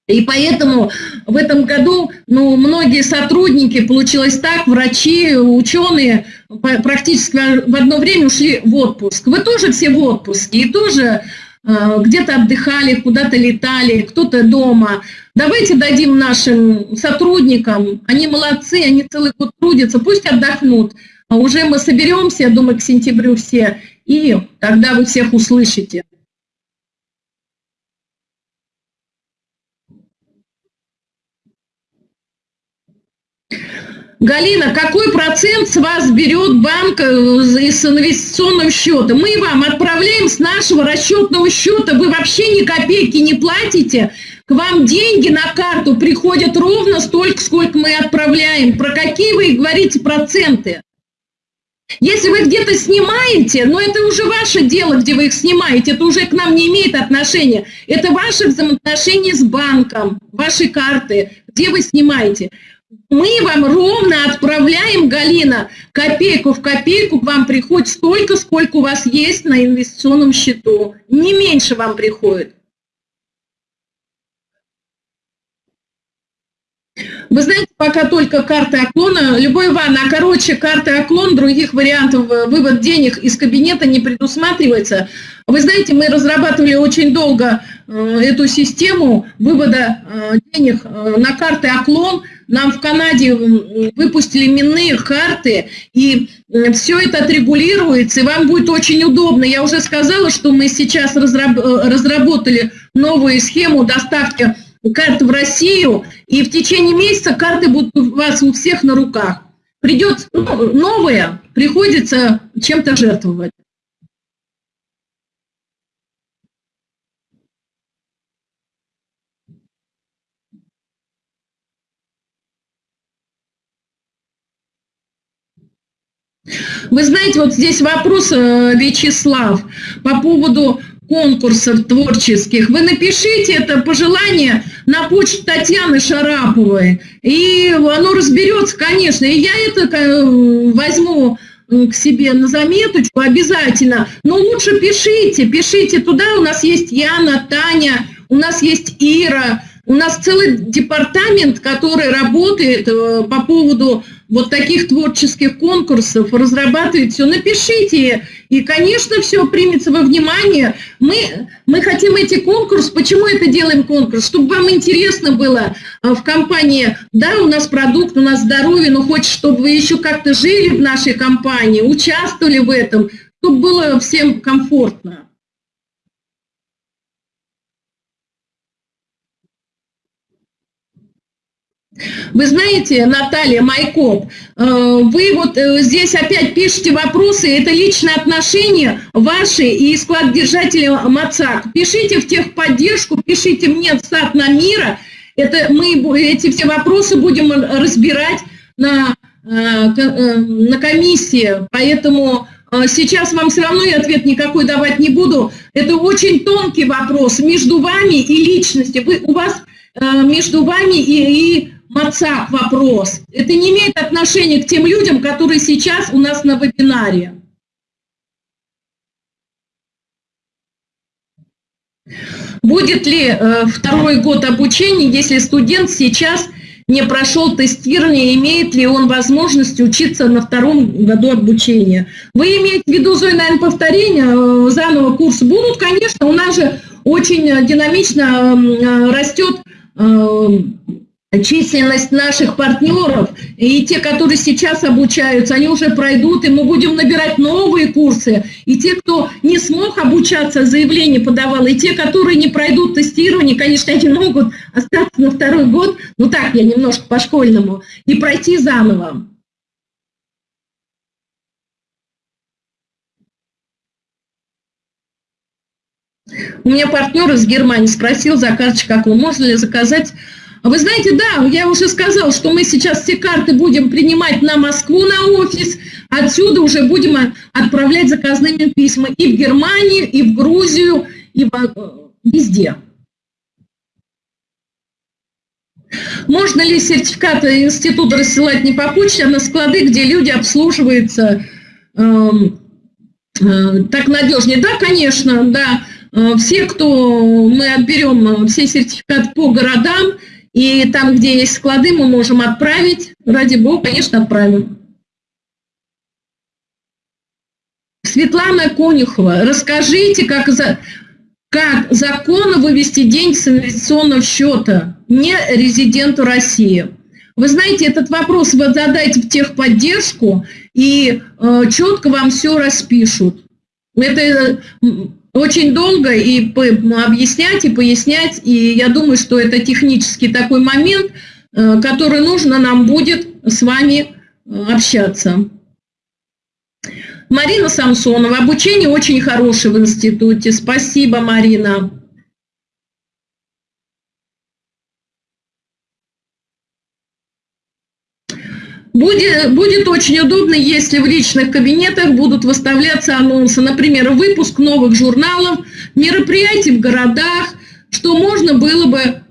И поэтому в этом году ну, многие сотрудники, получилось так, врачи, ученые практически в одно время ушли в отпуск. Вы тоже все в отпуске и тоже где-то отдыхали, куда-то летали, кто-то дома. Давайте дадим нашим сотрудникам, они молодцы, они целый год трудятся, пусть отдохнут. А уже мы соберемся, я думаю, к сентябрю все, и тогда вы всех услышите. Галина, какой процент с вас берет банк э, из инвестиционного счета? Мы вам отправляем с нашего расчетного счета, вы вообще ни копейки не платите, к вам деньги на карту приходят ровно столько, сколько мы отправляем. Про какие вы говорите проценты? Если вы где-то снимаете, но это уже ваше дело, где вы их снимаете, это уже к нам не имеет отношения. Это ваши взаимоотношения с банком, ваши карты, где вы снимаете мы вам ровно отправляем, Галина, копейку в копейку вам приходит столько, сколько у вас есть на инвестиционном счету. Не меньше вам приходит. Вы знаете, пока только карты оклона, любой Иван, а короче, карты оклон, других вариантов э, вывод денег из кабинета не предусматривается. Вы знаете, мы разрабатывали очень долго э, эту систему вывода э, денег на карты оклон, нам в Канаде выпустили именные карты, и все это отрегулируется, и вам будет очень удобно. Я уже сказала, что мы сейчас разработали новую схему доставки карт в Россию, и в течение месяца карты будут у вас у всех на руках. Придет ну, новое, приходится чем-то жертвовать. Вы знаете, вот здесь вопрос, э, Вячеслав, по поводу конкурсов творческих. Вы напишите это пожелание на почту Татьяны Шараповой, и оно разберется, конечно. И я это э, возьму э, к себе на заметочку обязательно. Но лучше пишите, пишите туда. У нас есть Яна, Таня, у нас есть Ира, у нас целый департамент, который работает по поводу вот таких творческих конкурсов, разрабатывает все, напишите. И, конечно, все примется во внимание. Мы, мы хотим эти конкурсы. Почему это делаем конкурс? Чтобы вам интересно было а, в компании, да, у нас продукт, у нас здоровье, но хочешь, чтобы вы еще как-то жили в нашей компании, участвовали в этом, чтобы было всем комфортно. Вы знаете, Наталья Майкоп, э, вы вот э, здесь опять пишете вопросы, это личные отношения ваши и склад держателя МАЦАК. Пишите в техподдержку, пишите мне в САД на мира, это мы эти все вопросы будем разбирать на, э, на комиссии, поэтому сейчас вам все равно я ответ никакой давать не буду. Это очень тонкий вопрос между вами и личностью. Вы, у вас между вами и, и МАЦАК вопрос. Это не имеет отношения к тем людям, которые сейчас у нас на вебинаре. Будет ли э, второй год обучения, если студент сейчас не прошел тестирование, имеет ли он возможность учиться на втором году обучения? Вы имеете в виду, Зоя, наверное, повторение, э, заново курсы будут? Конечно, у нас же очень динамично э, растет э, численность наших партнеров, и те, которые сейчас обучаются, они уже пройдут, и мы будем набирать новые курсы. И те, кто не смог обучаться, заявление подавал, и те, которые не пройдут тестирование, конечно, они могут остаться на второй год, ну так, я немножко по-школьному, и пройти заново. У меня партнер из Германии спросил за карточку, как вы, можно ли заказать вы знаете, да, я уже сказал, что мы сейчас все карты будем принимать на Москву, на офис, отсюда уже будем отправлять заказными письма и в Германию, и в Грузию, и в, везде. Можно ли сертификаты института рассылать не по почте, а на склады, где люди обслуживаются э, э, так надежнее? Да, конечно, да. Э, все, кто мы отберем все сертификаты по городам, и там, где есть склады, мы можем отправить. Ради бога, конечно, отправим. Светлана Конюхова, расскажите, как, за, как законно вывести деньги с инвестиционного счета не резиденту России. Вы знаете, этот вопрос вы задайте в техподдержку, и э, четко вам все распишут. Это очень долго и объяснять, и пояснять, и я думаю, что это технический такой момент, э, который нужно нам будет с вами э, общаться. Марина Самсонова. Обучение очень хорошее в институте. Спасибо, Марина. Будет, будет очень удобно, если в личных кабинетах будут выставляться анонсы, например, выпуск новых журналов, мероприятий в городах, что можно было бы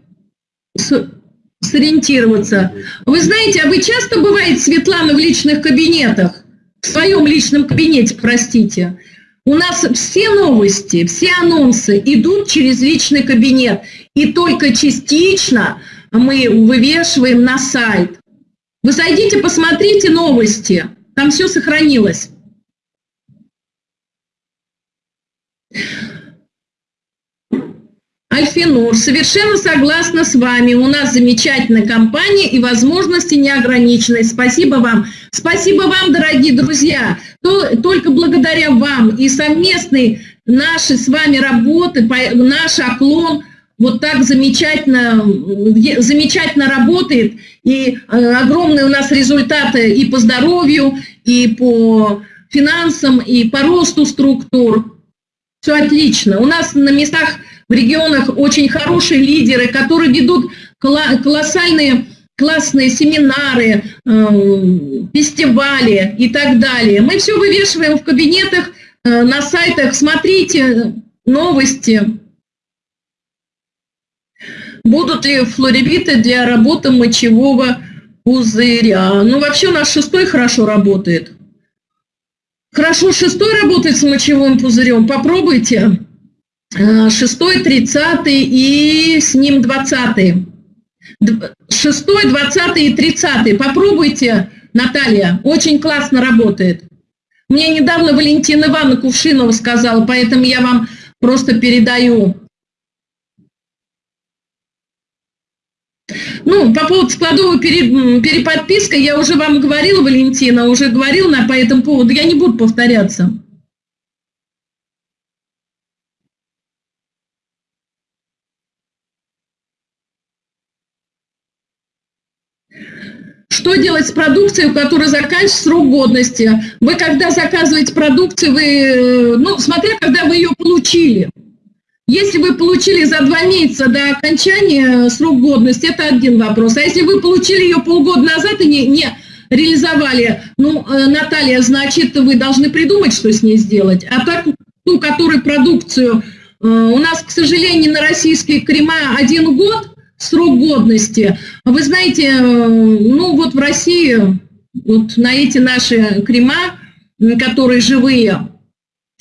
сориентироваться. Вы знаете, а вы часто бываете, Светлана, в личных кабинетах? В своем личном кабинете, простите. У нас все новости, все анонсы идут через личный кабинет. И только частично мы вывешиваем на сайт. Вы зайдите, посмотрите новости, там все сохранилось. Альфинур, совершенно согласна с вами. У нас замечательная компания и возможности неограниченные. Спасибо вам. Спасибо вам, дорогие друзья. Только благодаря вам и совместной нашей с вами работы, наш оклон вот так замечательно, замечательно работает. И э, огромные у нас результаты и по здоровью, и по финансам, и по росту структур. Все отлично. У нас на местах в регионах очень хорошие лидеры, которые ведут колоссальные классные семинары, э, фестивали и так далее. Мы все вывешиваем в кабинетах, э, на сайтах. Смотрите новости. Будут ли флоревиты для работы мочевого пузыря? Ну, вообще у нас шестой хорошо работает. Хорошо, шестой работает с мочевым пузырем. Попробуйте. Э, шестой, тридцатый и с ним двадцатый. Шестой, двадцатый и тридцатый. Попробуйте, Наталья. Очень классно работает. Мне недавно Валентина Ивановна Кувшинова сказала, поэтому я вам просто передаю. Ну, по поводу складовой переподписки я уже вам говорила, Валентина, уже говорила по этому поводу, я не буду повторяться. Что делать с продукцией, у которой заканчивается срок годности? Вы когда заказываете продукцию, вы, э, ну, смотря когда вы ее получили. Если вы получили за два месяца до окончания срок годности, это один вопрос. А если вы получили ее полгода назад и не, не реализовали, ну, э, Наталья, значит, вы должны придумать, что с ней сделать. А так, ту, которую продукцию, э, у нас, к сожалению, на российские крема один год, срок годности. Вы знаете, э, ну вот в России вот на эти наши крема, которые живые,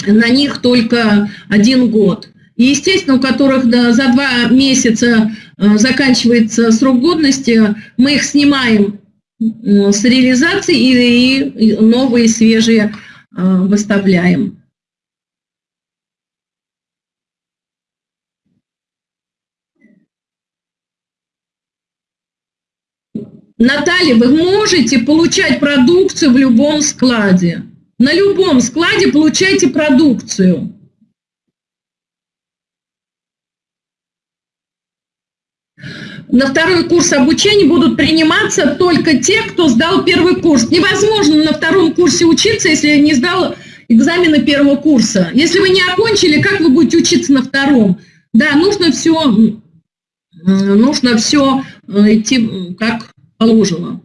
на них только один год. И, естественно, у которых да, за два месяца э, заканчивается срок годности, мы их снимаем э, с реализации и, и новые свежие выставляем. Наталья, вы можете получать продукцию в любом складе. На любом складе получайте продукцию. На второй курс обучения будут приниматься только те, кто сдал первый курс. Невозможно на втором курсе учиться, если не сдал экзамены первого курса. Если вы не окончили, как вы будете учиться на втором? Да, нужно все, нужно все э, идти как положено.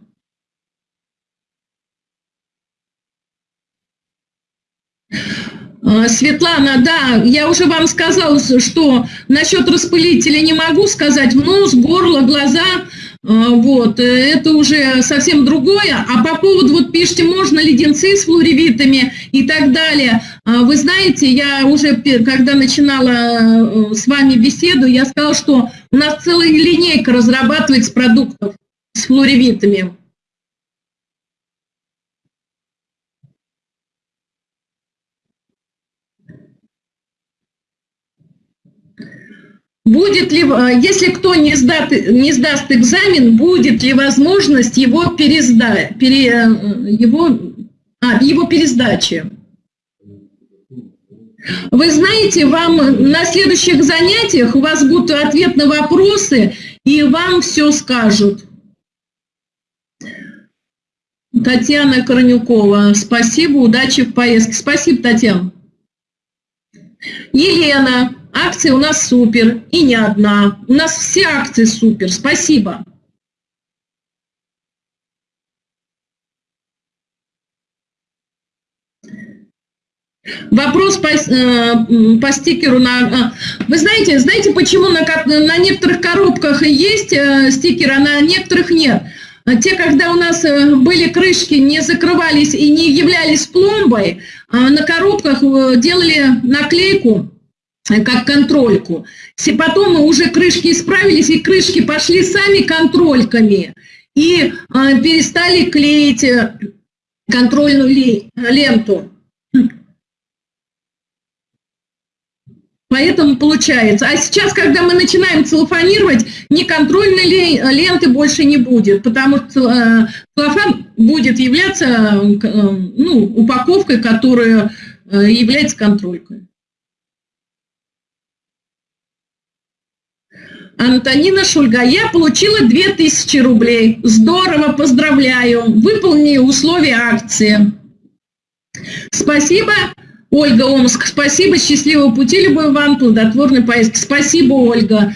А, Светлана, да, я уже вам сказала, что насчет распылителя не могу сказать, нос, горло, глаза, а, вот, это уже совсем другое. А по поводу, вот пишите, можно леденцы с флоревитами и так далее. Вы знаете, я уже, когда начинала э, с вами беседу, я сказала, что у нас целая линейка разрабатывается продуктов с флоревитами. Будет ли, э, если кто не, сдаст, не сдаст экзамен, будет ли возможность его, пересда, пере, э, его, а, его пересдачи? Вы знаете, вам на следующих занятиях у вас будут ответ на вопросы, и вам все скажут. Татьяна Корнюкова. Спасибо, удачи в поездке. Спасибо, Татьяна. Елена. Акции у нас супер. И не одна. У нас все акции супер. Спасибо. Вопрос по, э, по стикеру на... Э, вы знаете, знаете, почему на, на некоторых коробках есть э, стикеры, а на некоторых нет? А те, когда у нас э, были крышки, не закрывались и не являлись пломбой, а на коробках э, делали наклейку как контрольку. Потом мы уже крышки исправились, и крышки пошли сами контрольками. И перестали клеить контрольную ленту. Поэтому получается. А сейчас, когда мы начинаем целлофанировать, ни контрольной ленты больше не будет, потому что э, целлофан будет являться э, ну, упаковкой, которая э, является контролькой. Антонина Шульга, я получила 2000 рублей. Здорово, поздравляю. Выполни условия акции. Спасибо. Ольга Омск, спасибо, счастливого пути, любой вам плодотворной поездки. Спасибо, Ольга.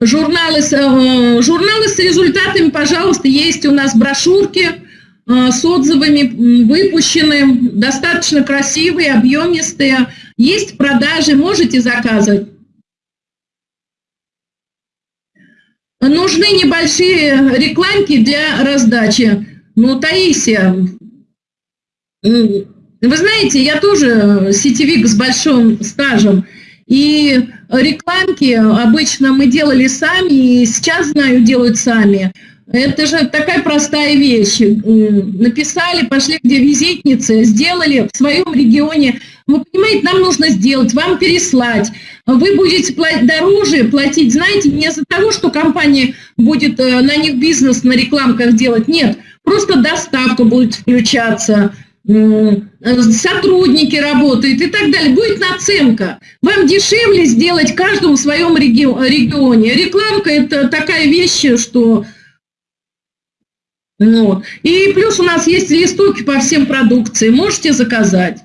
Журналы, э, журналы с результатами, пожалуйста, есть у нас брошюрки э, с отзывами выпущены, достаточно красивые, объемистые. Есть продажи, можете заказывать. Нужны небольшие рекламки для раздачи. Ну, Таисия, вы знаете, я тоже сетевик с большим стажем, и рекламки обычно мы делали сами, и сейчас, знаю, делают сами. Это же такая простая вещь. Написали, пошли где визитницы, сделали в своем регионе. Вы понимаете, нам нужно сделать, вам переслать. Вы будете платить дороже, платить, знаете, не из-за того, что компания будет э, на них бизнес на рекламках делать. Нет, просто доставка будет включаться, сотрудники работают и так далее. Будет наценка. Вам дешевле сделать каждому в своем регионе. Рекламка – это такая вещь, что... Вот. И плюс у нас есть листовки по всем продукции. Можете заказать.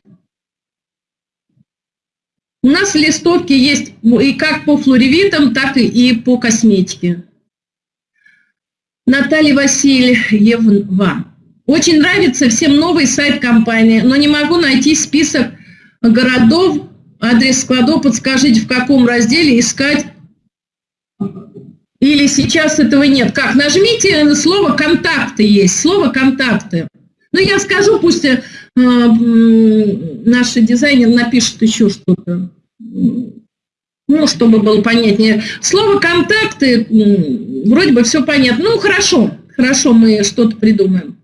У нас листовки есть и как по флоревитам, так и по косметике. Наталья Васильева. Очень нравится всем новый сайт компании, но не могу найти список городов, адрес складов, подскажите, в каком разделе искать. Или сейчас этого нет. Как? Нажмите слово «контакты» есть, слово «контакты». Ну, я скажу, пусть э, наш дизайнер напишет еще что-то. Ну, чтобы было понятнее. Слово «контакты» вроде бы все понятно. Ну, хорошо, хорошо, мы что-то придумаем.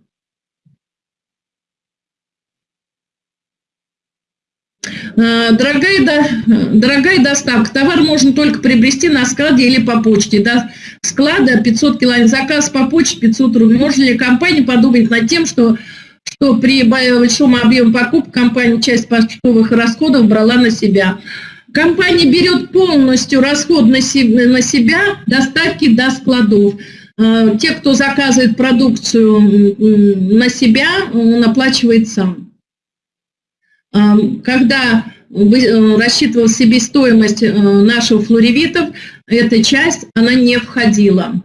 Э, дорогая, дорогая доставка, товар можно только приобрести на складе или по почте. До склада 500 километров, заказ по почте 500 рублей. Можно ли компания подумать над тем, что, что при большом объеме покупок компания часть почтовых расходов брала на себя? Компания берет полностью расход на себя, доставки до складов. Э, те, кто заказывает продукцию на себя, он оплачивает сам когда э, рассчитывал себестоимость э, наших флоревитов, эта часть, она не входила.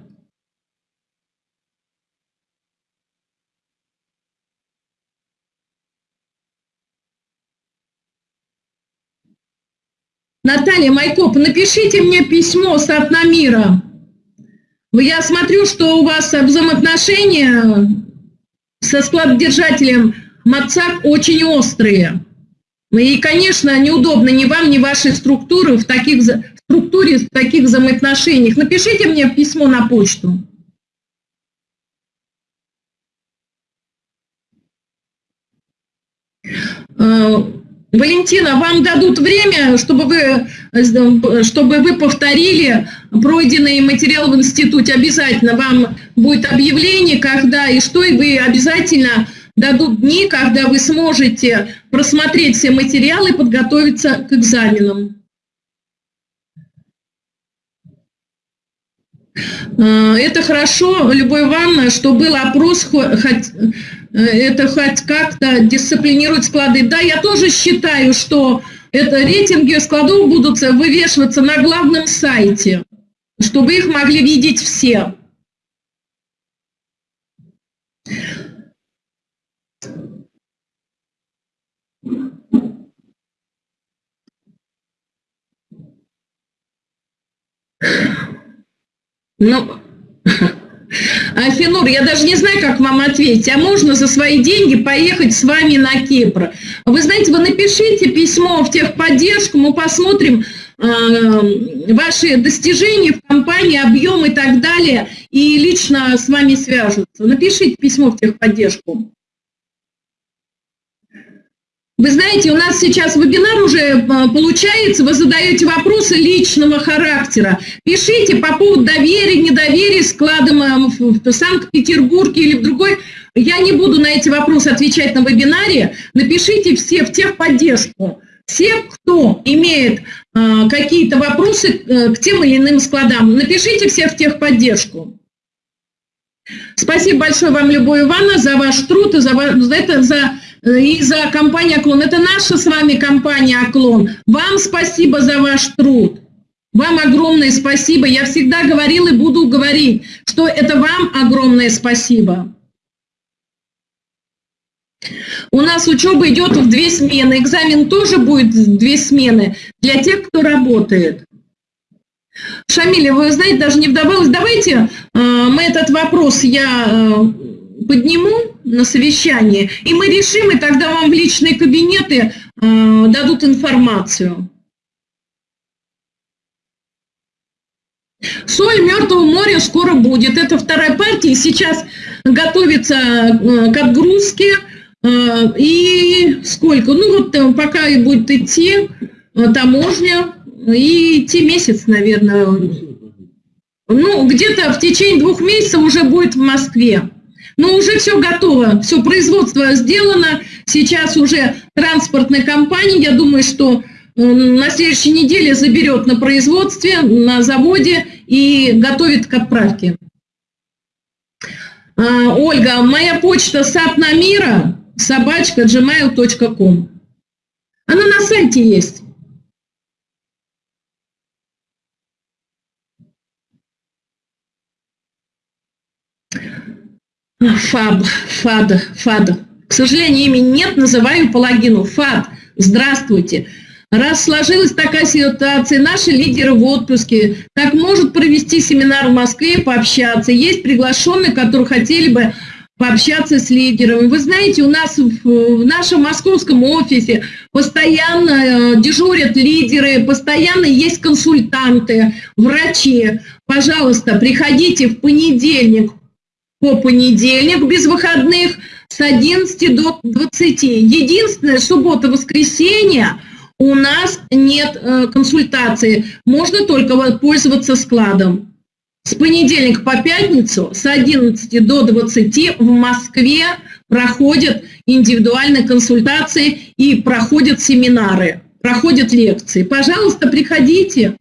Наталья Майкоп, напишите мне письмо с Атнамира. Я смотрю, что у вас взаимоотношения со складодержателем МАЦАК очень острые. Ну и, конечно, неудобно ни вам, ни вашей структуре в таких структуре, в таких взаимоотношениях. Напишите мне письмо на почту. Э, Валентина, вам дадут время, чтобы вы, чтобы вы повторили пройденный материал в институте. Обязательно вам будет объявление, когда и что, и вы обязательно дадут дни, когда вы сможете просмотреть все материалы и подготовиться к экзаменам. Э, это хорошо, Любовь Ивановна, что был опрос, хоть, э, это хоть как-то дисциплинирует склады. Да, я тоже считаю, что это рейтинги складов будут вывешиваться на главном сайте, чтобы их могли видеть все. Ну, Афинур, я даже не знаю, как вам ответить. А можно за свои деньги поехать с вами на Кипр? Вы знаете, вы напишите письмо в техподдержку, мы посмотрим э, ваши достижения в компании, объем и так далее, и лично с вами свяжутся. Напишите письмо в техподдержку. Вы знаете, у нас сейчас вебинар уже э, получается, вы задаете вопросы личного характера. Пишите по поводу доверия, недоверия складом э, в Санкт-Петербурге или в другой. Я не буду на эти вопросы отвечать на вебинаре. Напишите все в техподдержку. Все, кто имеет э, какие-то вопросы э, к тем или иным складам, напишите все в техподдержку. Спасибо большое вам, Любовь Ивановна, за ваш труд и за, за это, за и за компанию «Оклон». Это наша с вами компания «Оклон». Вам спасибо за ваш труд. Вам огромное спасибо. Я всегда говорила и буду говорить, что это вам огромное спасибо. У нас учеба идет в две смены. Экзамен тоже будет в две смены для тех, кто работает. Шамиля, вы знаете, даже не вдавалась. Давайте э, мы этот вопрос я э, подниму на совещание, и мы решим, и тогда вам в личные кабинеты э, дадут информацию. Соль Мертвого моря скоро будет. Это вторая партия. Сейчас готовится э, к отгрузке. Э, и сколько? Ну вот э, пока и будет идти таможня, и идти месяц, наверное. Ну, где-то в течение двух месяцев уже будет в Москве. Но уже все готово, все производство сделано. Сейчас уже транспортная компания, я думаю, что на следующей неделе заберет на производстве, на заводе и готовит к отправке. А, Ольга, моя почта сапнамира собачка gmail.com. Она на сайте есть. Фаб, ФАД, ФАД. К сожалению, имени нет, называю по логину. ФАД, здравствуйте. Раз сложилась такая ситуация, наши лидеры в отпуске, как может провести семинар в Москве пообщаться? Есть приглашенные, которые хотели бы пообщаться с лидерами. Вы знаете, у нас в нашем московском офисе постоянно э, дежурят лидеры, постоянно есть консультанты, врачи. Пожалуйста, приходите в понедельник по понедельник без выходных с 11 до 20. Единственное, суббота-воскресенье у нас нет э, консультации, можно только пользоваться складом. С понедельника по пятницу с 11 до 20 в Москве проходят индивидуальные консультации и проходят семинары, проходят лекции. Пожалуйста, приходите.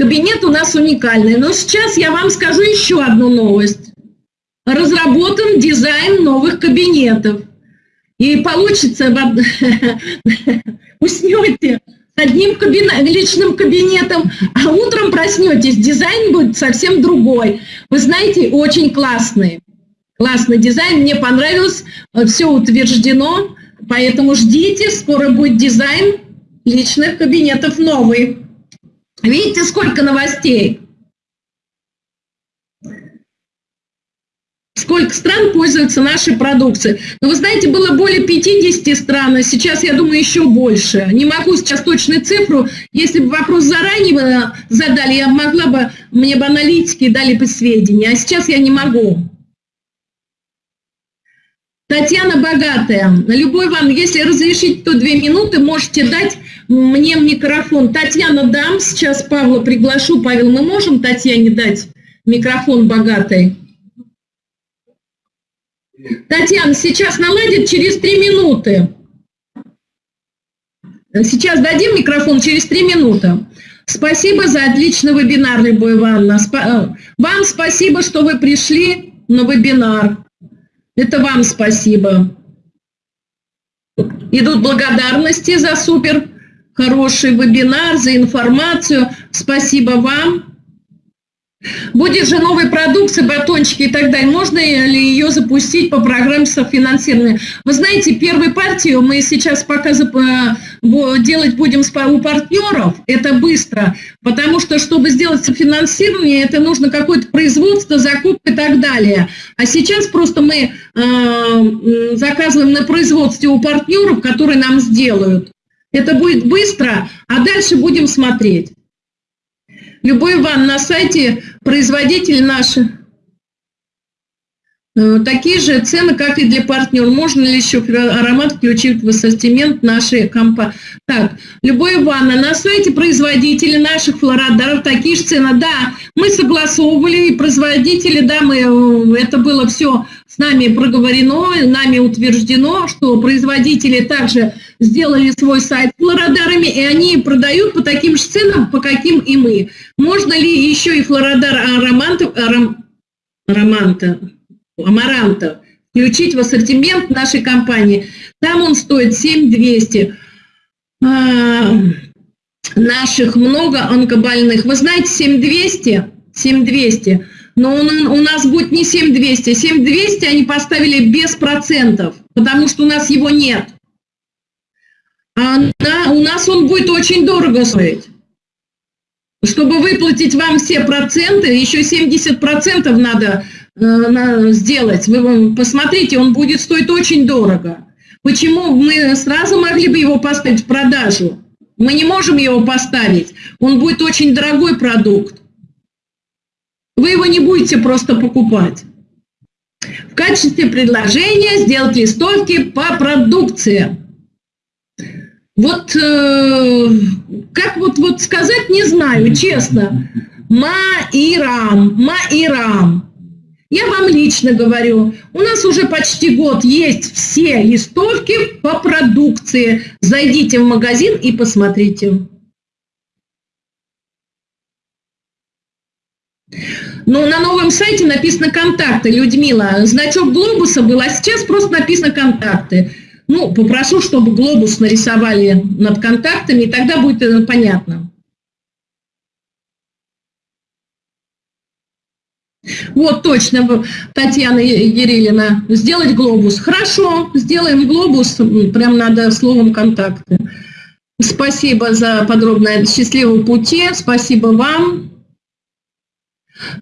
Кабинет у нас уникальный. Но сейчас я вам скажу еще одну новость. Разработан дизайн новых кабинетов. И получится, уснете с одним личным кабинетом, а утром проснетесь, дизайн будет совсем другой. Вы знаете, очень классный. Классный дизайн, мне понравилось, все утверждено, поэтому ждите, скоро будет дизайн личных кабинетов новый. Видите, сколько новостей? Сколько стран пользуются нашей продукцией. Но вы знаете, было более 50 стран, а сейчас, я думаю, еще больше. Не могу сейчас точную цифру. Если бы вопрос заранее задали, я могла бы, мне бы аналитики дали бы сведения, а сейчас я не могу. Татьяна Богатая. Любой вам, если разрешить, то две минуты можете дать мне микрофон. Татьяна, дам, сейчас Павла приглашу. Павел, мы можем Татьяне дать микрофон богатой? Татьяна, сейчас наладит через три минуты. Сейчас дадим микрофон через три минуты. Спасибо за отличный вебинар, Любовь Ивановна. Э, вам спасибо, что вы пришли на вебинар. Это вам спасибо. Идут благодарности за супер хороший вебинар, за информацию. Спасибо вам. Будет же новая продукция, батончики и так далее. Можно ли ее запустить по программе софинансирования? Вы знаете, первую партию мы сейчас пока делать будем у партнеров. Это быстро, потому что, чтобы сделать софинансирование, это нужно какое-то производство, закупка и так далее. А сейчас просто мы э, заказываем на производстве у партнеров, которые нам сделают. Это будет быстро, а дальше будем смотреть. Любой Иван, на сайте производитель наши. Э, такие же цены, как и для партнера. Можно ли еще аромат включить в ассортимент нашей компании? Так, любой ванна. На сайте производителей наших флородаров такие же цены. Да, мы согласовывали, и производители, да, мы, э, это было все с нами проговорено, нами утверждено, что производители также сделали свой сайт флорадарами, и они продают по таким же ценам, по каким и мы. Можно ли еще и флорадар ароманта, аром, ароманта амаранта включить в ассортимент нашей компании. Там он стоит 7200. А, наших много онкобольных. Вы знаете, 7200, 7200, но он, у нас будет не 7200, 7200 они поставили без процентов, потому что у нас его нет. А на, у нас он будет очень дорого стоить. Чтобы выплатить вам все проценты, еще 70% надо сделать, вы посмотрите, он будет стоить очень дорого. Почему мы сразу могли бы его поставить в продажу? Мы не можем его поставить. Он будет очень дорогой продукт. Вы его не будете просто покупать. В качестве предложения сделать листовки по продукции. Вот э, как вот, вот сказать, не знаю, честно. Маирам, Маирам. Я вам лично говорю, у нас уже почти год есть все листовки по продукции. Зайдите в магазин и посмотрите. Но на новом сайте написано «Контакты», Людмила. Значок глобуса был, а сейчас просто написано «Контакты». Ну, попрошу, чтобы глобус нарисовали над контактами, и тогда будет понятно. Вот точно, Татьяна Ерилина, сделать глобус. Хорошо, сделаем глобус, прям надо словом контакты. Спасибо за подробное счастливого пути, спасибо вам.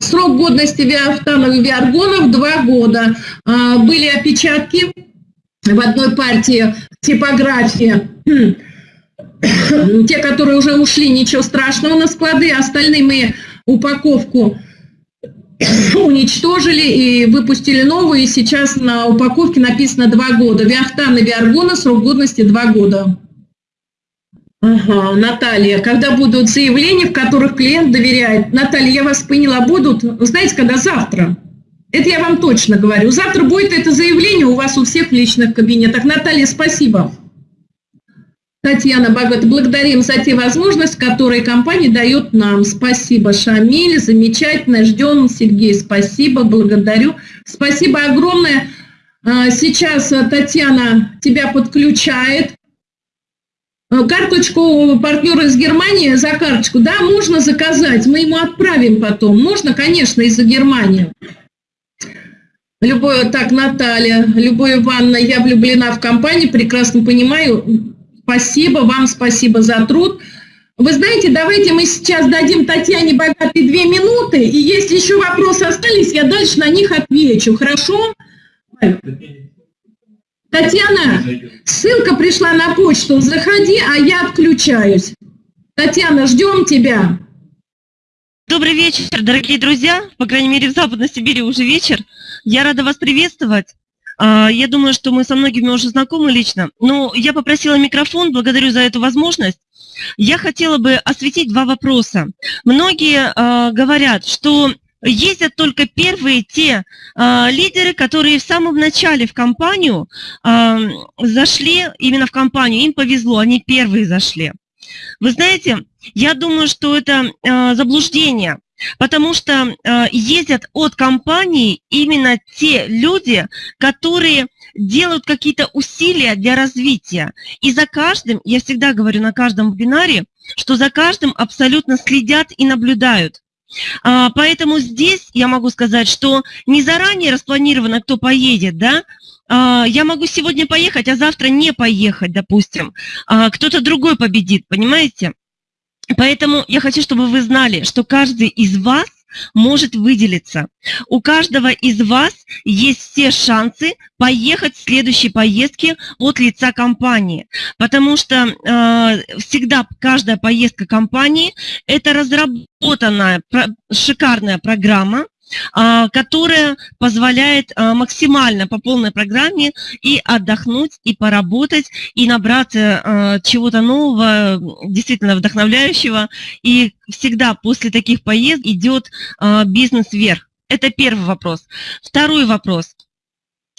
Срок годности виафтанов и виаргонов – два года. А, были опечатки в одной партии типографии. Те, которые уже ушли, ничего страшного на склады, остальные мы упаковку уничтожили и выпустили новую, и сейчас на упаковке написано два года. Виахтан и Виаргона срок годности два года. Ага, Наталья, когда будут заявления, в которых клиент доверяет? Наталья, я вас поняла, будут, знаете, когда завтра? Это я вам точно говорю. Завтра будет это заявление у вас у всех в личных кабинетах. Наталья, спасибо. Татьяна Богат, благодарим за те возможности, которые компания дает нам. Спасибо, Шамиль, замечательно, ждем, Сергей, спасибо, благодарю. Спасибо огромное. А, сейчас Татьяна тебя подключает. А, карточку партнера из Германии за карточку, да, можно заказать, мы ему отправим потом. Можно, конечно, из-за Германии. Любое, так, Наталья, Любовь Ивановна, я влюблена в компанию, прекрасно понимаю, Спасибо вам, спасибо за труд. Вы знаете, давайте мы сейчас дадим Татьяне Богатой две минуты, и если еще вопросы остались, я дальше на них отвечу, хорошо? Татьяна, ссылка пришла на почту, заходи, а я отключаюсь. Татьяна, ждем тебя. Добрый вечер, дорогие друзья, по крайней мере в Западной Сибири уже вечер. Я рада вас приветствовать. А, я думаю, что мы со многими уже знакомы лично, но я попросила микрофон, благодарю за эту возможность. Я хотела бы осветить два вопроса. Многие э, говорят, что ездят только первые те э, лидеры, которые в самом начале в компанию зашли, именно в компанию, им повезло, они первые зашли. Вы знаете, я думаю, что это э, заблуждение. Потому что э, ездят от компании именно те люди, которые делают какие-то усилия для развития. И за каждым, я всегда говорю на каждом вебинаре, что за каждым абсолютно следят и наблюдают. А, поэтому здесь я могу сказать, что не заранее распланировано, кто поедет, да, а, я могу сегодня поехать, а завтра не поехать, допустим. А, кто-то другой победит, понимаете? Поэтому я хочу, чтобы вы знали, что каждый из вас может выделиться. У каждого из вас есть все шансы поехать в следующей поездке от лица компании, потому что э, всегда каждая поездка компании – это разработанная про, шикарная программа, которая позволяет максимально по полной программе и отдохнуть, и поработать, и набраться чего-то нового, действительно вдохновляющего. И всегда после таких поездок идет бизнес вверх. Это первый вопрос. Второй вопрос –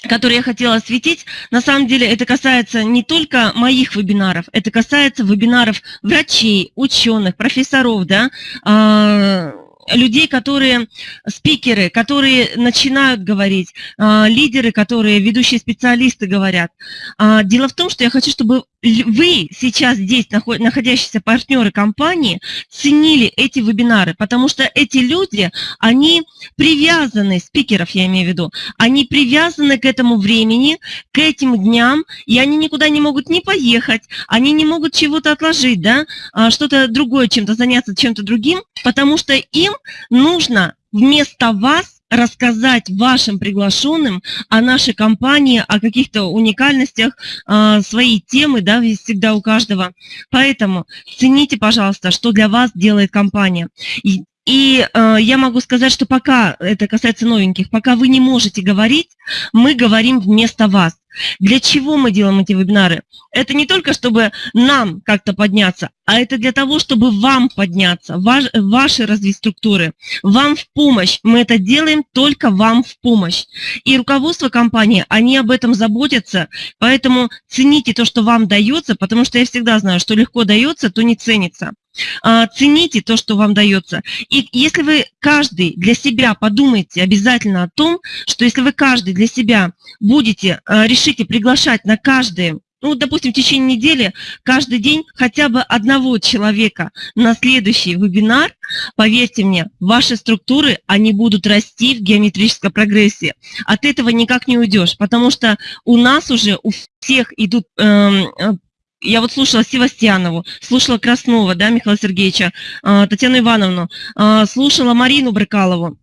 который я хотела осветить, на самом деле это касается не только моих вебинаров, это касается вебинаров врачей, ученых, профессоров, да, а, людей, которые спикеры, которые начинают говорить, а, лидеры, которые ведущие специалисты говорят. А, дело в том, что я хочу, чтобы вы сейчас здесь, находящиеся партнеры компании, ценили эти вебинары, потому что эти люди, они привязаны, спикеров я имею в виду, они привязаны к этому времени, к этим дням, и они никуда не могут не поехать, они не могут чего-то отложить, да, а, что-то другое, чем-то заняться чем-то другим, потому что им нужно вместо вас рассказать вашим приглашенным о нашей компании, о каких-то уникальностях, а, своей темы, да, всегда у каждого. Поэтому цените, пожалуйста, что для вас делает компания. И, и э, я могу сказать, что пока, это касается новеньких, пока вы не можете говорить, мы говорим вместо вас. Для чего мы делаем эти вебинары? Это не только, чтобы нам как-то подняться, а это для того, чтобы вам подняться, ваш, ваши развить структуры, вам в помощь. Мы это делаем только вам в помощь. И руководство компании, они об этом заботятся, поэтому цените то, что вам дается, потому что я всегда знаю, что легко дается, то не ценится. А, цените то, что вам дается. И если вы каждый для себя подумаете обязательно о том, что если вы каждый для себя будете, а, решите приглашать на каждый ну, допустим, в течение недели каждый день хотя бы одного человека на следующий вебинар, поверьте мне, ваши структуры, они будут расти в геометрической прогрессии. От этого никак не уйдешь, потому что у нас уже у всех идут эм, э, я вот слушала Севастьянову, слушала Краснова, да, Михаила Сергеевича, а, Татьяну Ивановну, а, слушала Марину Брыкалову,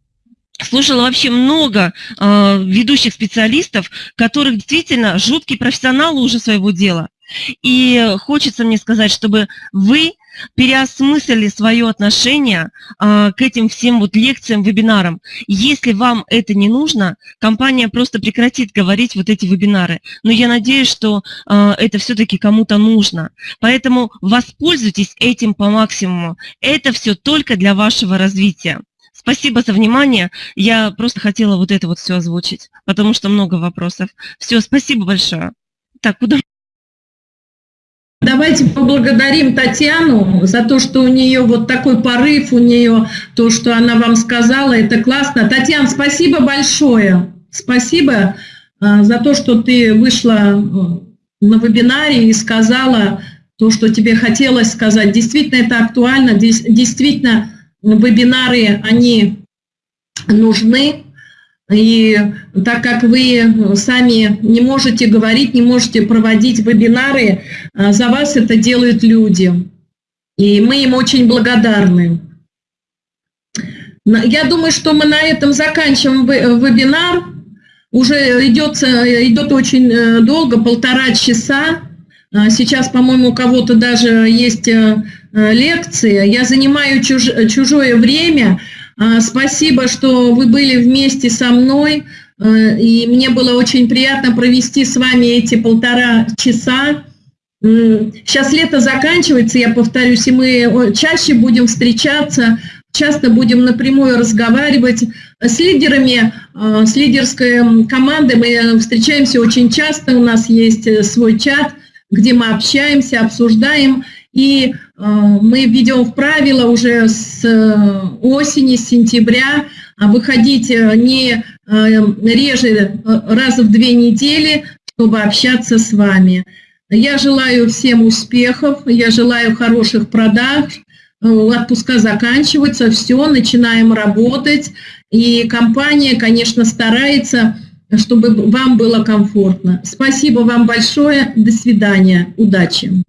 слушала вообще много а, ведущих специалистов, которых действительно жуткие профессионалы уже своего дела. И хочется мне сказать, чтобы вы переосмыслили свое отношение а, к этим всем вот лекциям, вебинарам. Если вам это не нужно, компания просто прекратит говорить вот эти вебинары. Но я надеюсь, что а, это все-таки кому-то нужно. Поэтому воспользуйтесь этим по максимуму. Это все только для вашего развития. Спасибо за внимание. Я просто хотела вот это вот все озвучить, потому что много вопросов. Все, спасибо большое. Так, куда? Давайте поблагодарим Татьяну за то, что у нее вот такой порыв, у нее то, что она вам сказала, это классно. Татьяна, спасибо большое. Спасибо э, за то, что ты вышла э, на вебинаре и сказала то, что тебе хотелось сказать. Действительно, это актуально. Действительно, вебинары, они нужны. И так как вы сами не можете говорить, не можете проводить вебинары, а, за вас это делают люди. И мы им очень благодарны. Я думаю, что мы на этом заканчиваем вебинар. Уже идет, идет очень э, долго, полтора часа. А, сейчас, по-моему, у кого-то даже есть э, лекция. Я занимаю чуж, чужое время, спасибо, что вы были вместе со мной, э, и мне было очень приятно провести с вами эти полтора часа. Сейчас лето заканчивается, я повторюсь, и мы чаще будем встречаться, часто будем напрямую разговаривать с лидерами, э, с лидерской командой. Мы встречаемся очень часто, у нас есть э, свой чат, где мы общаемся, обсуждаем. И мы введем правила уже с э, осени, с сентября а выходить э, не реже раза в две недели, чтобы общаться с вами. Я желаю всем успехов, я желаю хороших продаж, отпуска заканчиваются, все, начинаем работать. И компания, конечно, старается, чтобы вам было комфортно. Спасибо вам большое, до свидания, удачи.